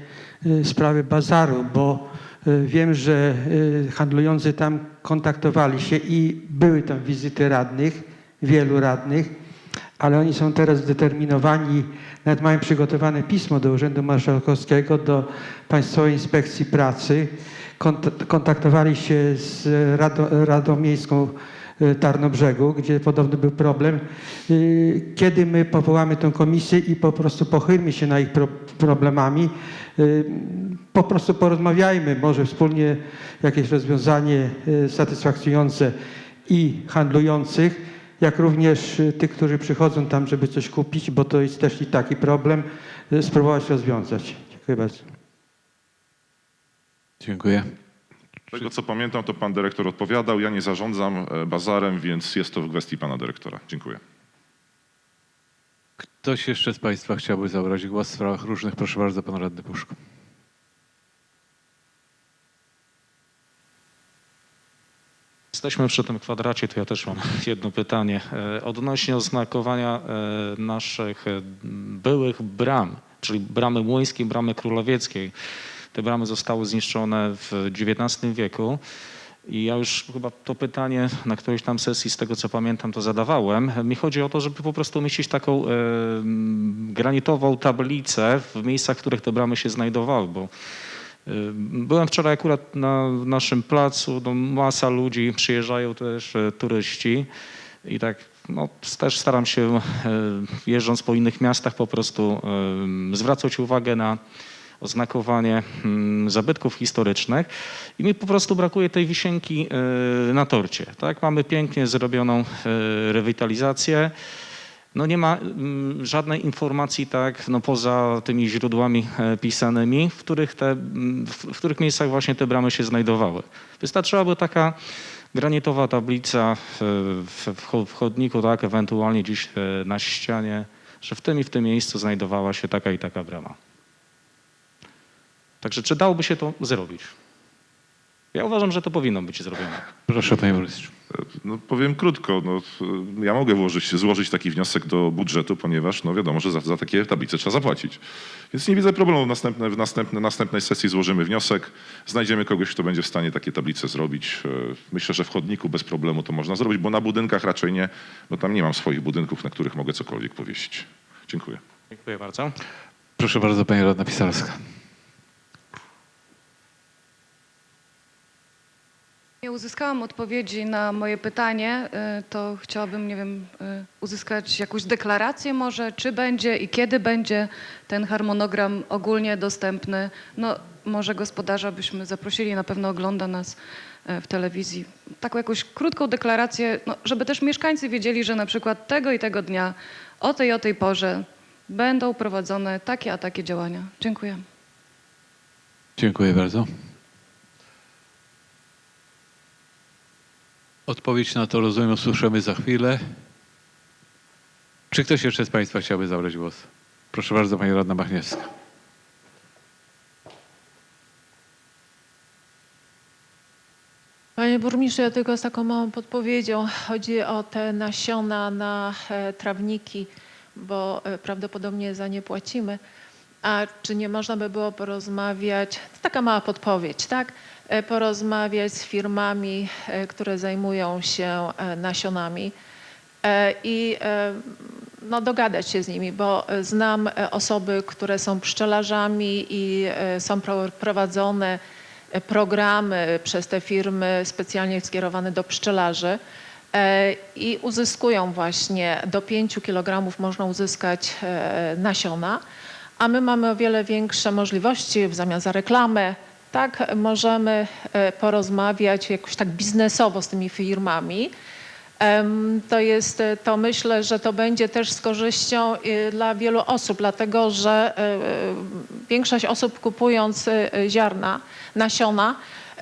y, sprawy bazaru, bo y, wiem, że y, handlujący tam kontaktowali się i były tam wizyty radnych, wielu radnych, ale oni są teraz zdeterminowani, nawet mają przygotowane pismo do Urzędu Marszałkowskiego, do Państwowej Inspekcji Pracy. Kont- Kontaktowali się z Radą, Radą Miejską Tarnobrzegu, gdzie podobny był problem. Y, Kiedy my powołamy tę komisję i po prostu pochylmy się na ich pro, problemami, y, po prostu porozmawiajmy, może wspólnie jakieś rozwiązanie y, satysfakcjonujące i handlujących, jak również y, tych, którzy przychodzą tam, żeby coś kupić, bo to jest też i taki problem, y, spróbować rozwiązać. Dziękuję bardzo. Dziękuję. Z tego co pamiętam, to pan dyrektor odpowiadał. Ja nie zarządzam e, bazarem, więc jest to w gestii pana dyrektora. Dziękuję. Ktoś jeszcze z Państwa chciałby zabrać głos w sprawach różnych? Proszę bardzo, pan radny Puszko. Jesteśmy przy tym kwadracie, to ja też mam jedno pytanie. E, Odnośnie oznakowania e, naszych byłych bram, czyli bramy młyńskiej, bramy królowieckiej. Te bramy zostały zniszczone w XIX wieku. I ja już chyba to pytanie na którejś tam sesji, z tego co pamiętam, to zadawałem. Mi chodzi o to, żeby po prostu umieścić taką granitową tablicę w miejscach, w których te bramy się znajdowały, bo y, Byłem wczoraj akurat na naszym placu, no masa ludzi, przyjeżdżają też e, turyści i tak no, też staram się e, jeżdżąc po innych miastach po prostu zwracać uwagę na oznakowanie mm, zabytków historycznych i mi po prostu brakuje tej wisienki e, na torcie. Tak? Mamy pięknie zrobioną e, rewitalizację. No nie ma mm, żadnej informacji tak, no poza tymi źródłami e, pisanymi, w których, te, mm, w, których miejscach właśnie te bramy się znajdowały. Wystarczyłaby taka granitowa tablica w, w cho- w chodniku, tak, ewentualnie gdzieś e, na ścianie, że w tym i w tym miejscu znajdowała się taka i taka brama. Także czy dałoby się to zrobić? Ja uważam, że to powinno być zrobione. Proszę, panie burmistrzu. No, powiem krótko. No, ja mogę włożyć, złożyć taki wniosek do budżetu, ponieważ no, wiadomo, że za, za takie tablice trzeba zapłacić. Więc nie widzę problemu. W, następne, w następne, następnej sesji złożymy wniosek. Znajdziemy kogoś, kto będzie w stanie takie tablice zrobić. E, Myślę, że w chodniku bez problemu to można zrobić, bo na budynkach raczej nie, bo tam nie mam swoich budynków, na których mogę cokolwiek powiesić. Dziękuję. Dziękuję bardzo. Proszę bardzo, pani radna Pisarska. Nie uzyskałam odpowiedzi na moje pytanie, y, to chciałabym, nie wiem, y, uzyskać jakąś deklarację może, czy będzie i kiedy będzie ten harmonogram ogólnie dostępny. No może gospodarza byśmy zaprosili, na pewno ogląda nas y, w telewizji. Taką jakąś krótką deklarację, no, żeby też mieszkańcy wiedzieli, że na przykład tego i tego dnia, o tej o tej porze będą prowadzone takie a takie działania. Dziękuję. Dziękuję bardzo. Odpowiedź na to, rozumiem, usłyszymy za chwilę. Czy ktoś jeszcze z Państwa chciałby zabrać głos? Proszę bardzo, pani radna Machniewska. Panie burmistrzu, ja tylko z taką małą podpowiedzią. Chodzi o te nasiona na e, trawniki, bo e, prawdopodobnie za nie płacimy. A czy nie można by było porozmawiać, to taka mała podpowiedź, tak? E, Porozmawiać z firmami, e, które zajmują się e, nasionami i no, dogadać się z nimi, bo znam osoby, które są pszczelarzami i są pro- prowadzone programy przez te firmy specjalnie skierowane do pszczelarzy i uzyskują właśnie do 5 kg można uzyskać nasiona, a my mamy o wiele większe możliwości w zamian za reklamę, tak możemy e, porozmawiać jakoś tak biznesowo z tymi firmami. To jest, e, to myślę, że to będzie też z korzyścią e, dla wielu osób, dlatego że większość osób kupując ziarna, nasiona,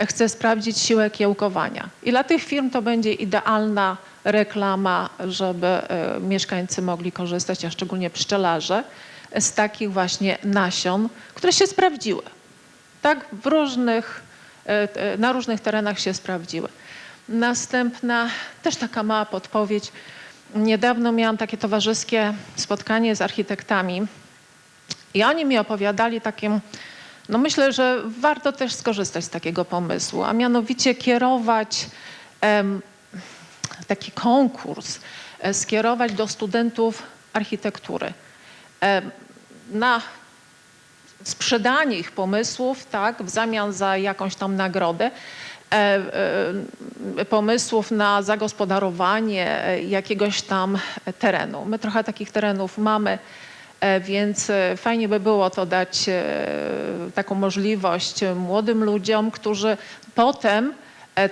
chce sprawdzić siłę kiełkowania. I dla tych firm to będzie idealna reklama, żeby mieszkańcy mogli korzystać, a szczególnie pszczelarze, z takich właśnie nasion, które się sprawdziły. Tak, w różnych, e, e, na różnych terenach się sprawdziły. Następna, też taka mała podpowiedź. Niedawno miałam takie towarzyskie spotkanie z architektami i oni mi opowiadali takim, no myślę, że warto też skorzystać z takiego pomysłu, a mianowicie kierować em, taki konkurs, e, skierować do studentów architektury em, na sprzedanie ich pomysłów, tak, w zamian za jakąś tam nagrodę, e, e, pomysłów na zagospodarowanie jakiegoś tam terenu. My trochę takich terenów mamy, e, więc fajnie by było to dać taką możliwość młodym ludziom, którzy potem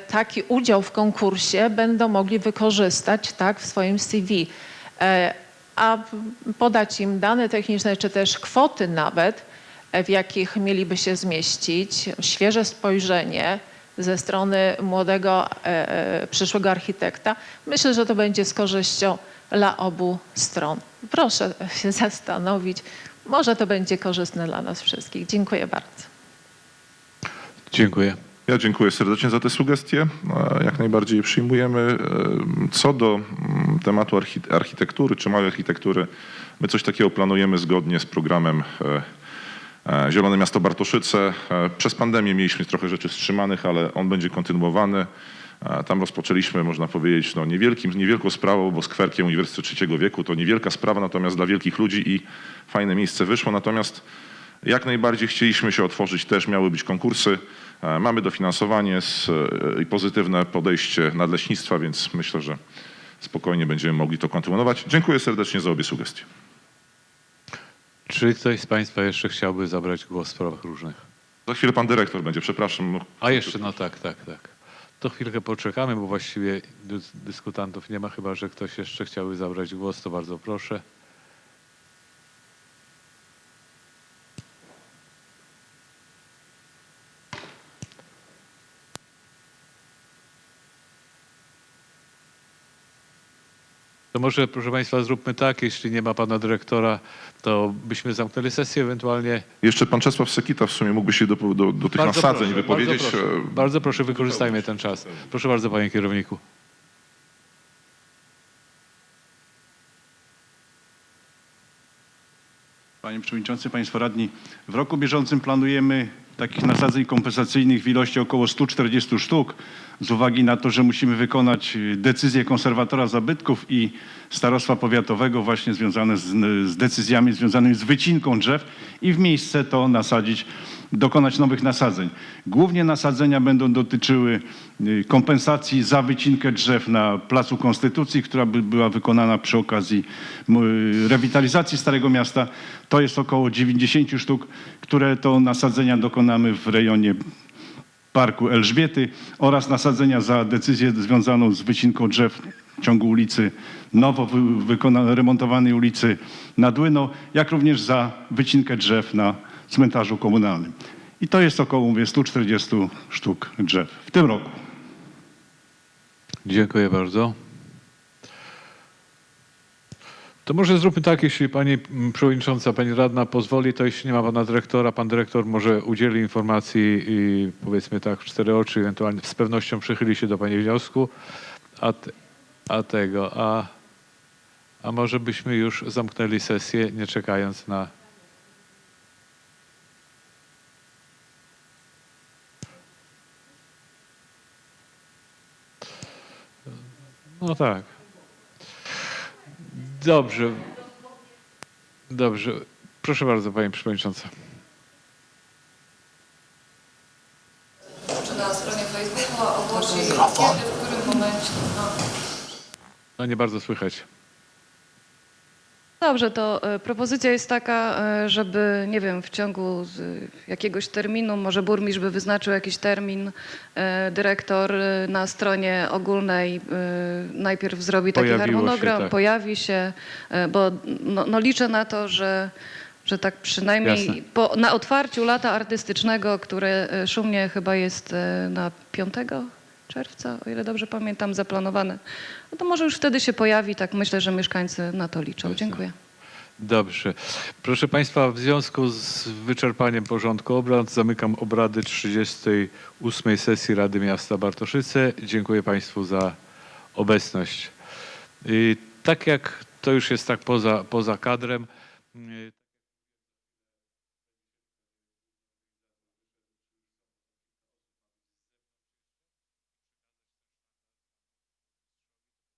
taki udział w konkursie będą mogli wykorzystać tak, w swoim CV. A podać im dane techniczne, czy też kwoty nawet, w jakich mieliby się zmieścić, świeże spojrzenie ze strony młodego e, e, przyszłego architekta. Myślę, że to będzie z korzyścią dla obu stron. Proszę się zastanowić, może to będzie korzystne dla nas wszystkich. Dziękuję bardzo. Dziękuję. Ja dziękuję serdecznie za te sugestie. E, Jak najbardziej je przyjmujemy. Co do mm, tematu archi- architektury czy małej architektury, my coś takiego planujemy zgodnie z programem Zielone Miasto Bartoszyce. E, Przez pandemię mieliśmy trochę rzeczy wstrzymanych, ale on będzie kontynuowany. E, Tam rozpoczęliśmy, można powiedzieć, no niewielkim, niewielką sprawą, bo skwerkiem Uniwersytetu Trzeciego Wieku to niewielka sprawa, natomiast dla wielkich ludzi i fajne miejsce wyszło. Natomiast jak najbardziej chcieliśmy się otworzyć, też miały być konkursy. E, Mamy dofinansowanie e, i pozytywne podejście nadleśnictwa, więc myślę, że spokojnie będziemy mogli to kontynuować. Dziękuję serdecznie za obie sugestie. Czy ktoś z Państwa jeszcze chciałby zabrać głos w sprawach różnych? Za chwilę pan dyrektor będzie, przepraszam. No, A jeszcze, no tak, tak, tak. To chwilkę poczekamy, bo właściwie dys- dyskutantów nie ma, chyba że ktoś jeszcze chciałby zabrać głos, to bardzo proszę. To może, proszę Państwa, zróbmy tak, jeśli nie ma Pana Dyrektora, to byśmy zamknęli sesję, ewentualnie... Jeszcze pan Czesław Sekita w sumie mógłby się do, do, do tych Bardzo nasadzeń proszę, wypowiedzieć. Bardzo proszę, E, bardzo proszę, wykorzystajmy ten czas. Proszę bardzo, panie kierowniku. Panie Przewodniczący, Państwo Radni, w roku bieżącym planujemy takich nasadzeń kompensacyjnych w ilości około 140 sztuk z uwagi na to, że musimy wykonać y, decyzję konserwatora zabytków i starostwa powiatowego właśnie związane z, z decyzjami związanymi z wycinką drzew i w miejsce to nasadzić, dokonać nowych nasadzeń. Głównie nasadzenia będą dotyczyły y, kompensacji za wycinkę drzew na Placu Konstytucji, która by była wykonana przy okazji rewitalizacji Starego Miasta. To jest około 90 sztuk, które to nasadzenia dokonamy w rejonie Parku Elżbiety oraz nasadzenia za decyzję związaną z wycinką drzew w ciągu ulicy nowo remontowanej ulicy Nadłyno, jak również za wycinkę drzew na cmentarzu komunalnym. I to jest około mówię, 140 sztuk drzew w tym roku. Dziękuję bardzo. To może zróbmy tak, jeśli pani przewodnicząca, pani radna pozwoli, to jeśli nie ma pana dyrektora, pan dyrektor może udzieli informacji i powiedzmy tak w cztery oczy, ewentualnie z pewnością przychyli się do pani wniosku, a, te, a tego, a, a może byśmy już zamknęli sesję, nie czekając na... No tak. Dobrze. Dobrze. Proszę bardzo, Pani Przewodnicząca. Czy na stronie Facebooka ogłosi, kiedy, w którym momencie. No. No nie bardzo słychać. Dobrze, to e, propozycja jest taka, e, żeby, nie wiem, w ciągu jakiegoś terminu, może burmistrz by wyznaczył jakiś termin, e, dyrektor na stronie ogólnej najpierw zrobi taki Pojawiło się, harmonogram, tak. pojawi się, bo no, no liczę na to, że, że tak przynajmniej po, na otwarciu lata artystycznego, które szumnie chyba jest na 5 czerwca, o ile dobrze pamiętam, zaplanowane, no to może już wtedy się pojawi, tak myślę, że mieszkańcy na to liczą. Dziękuję. Dobrze. Proszę Państwa, w związku z wyczerpaniem porządku obrad zamykam obrady 38 sesji Rady Miasta Bartoszyce. Dziękuję Państwu za obecność. I tak jak to już jest tak poza, poza kadrem. y,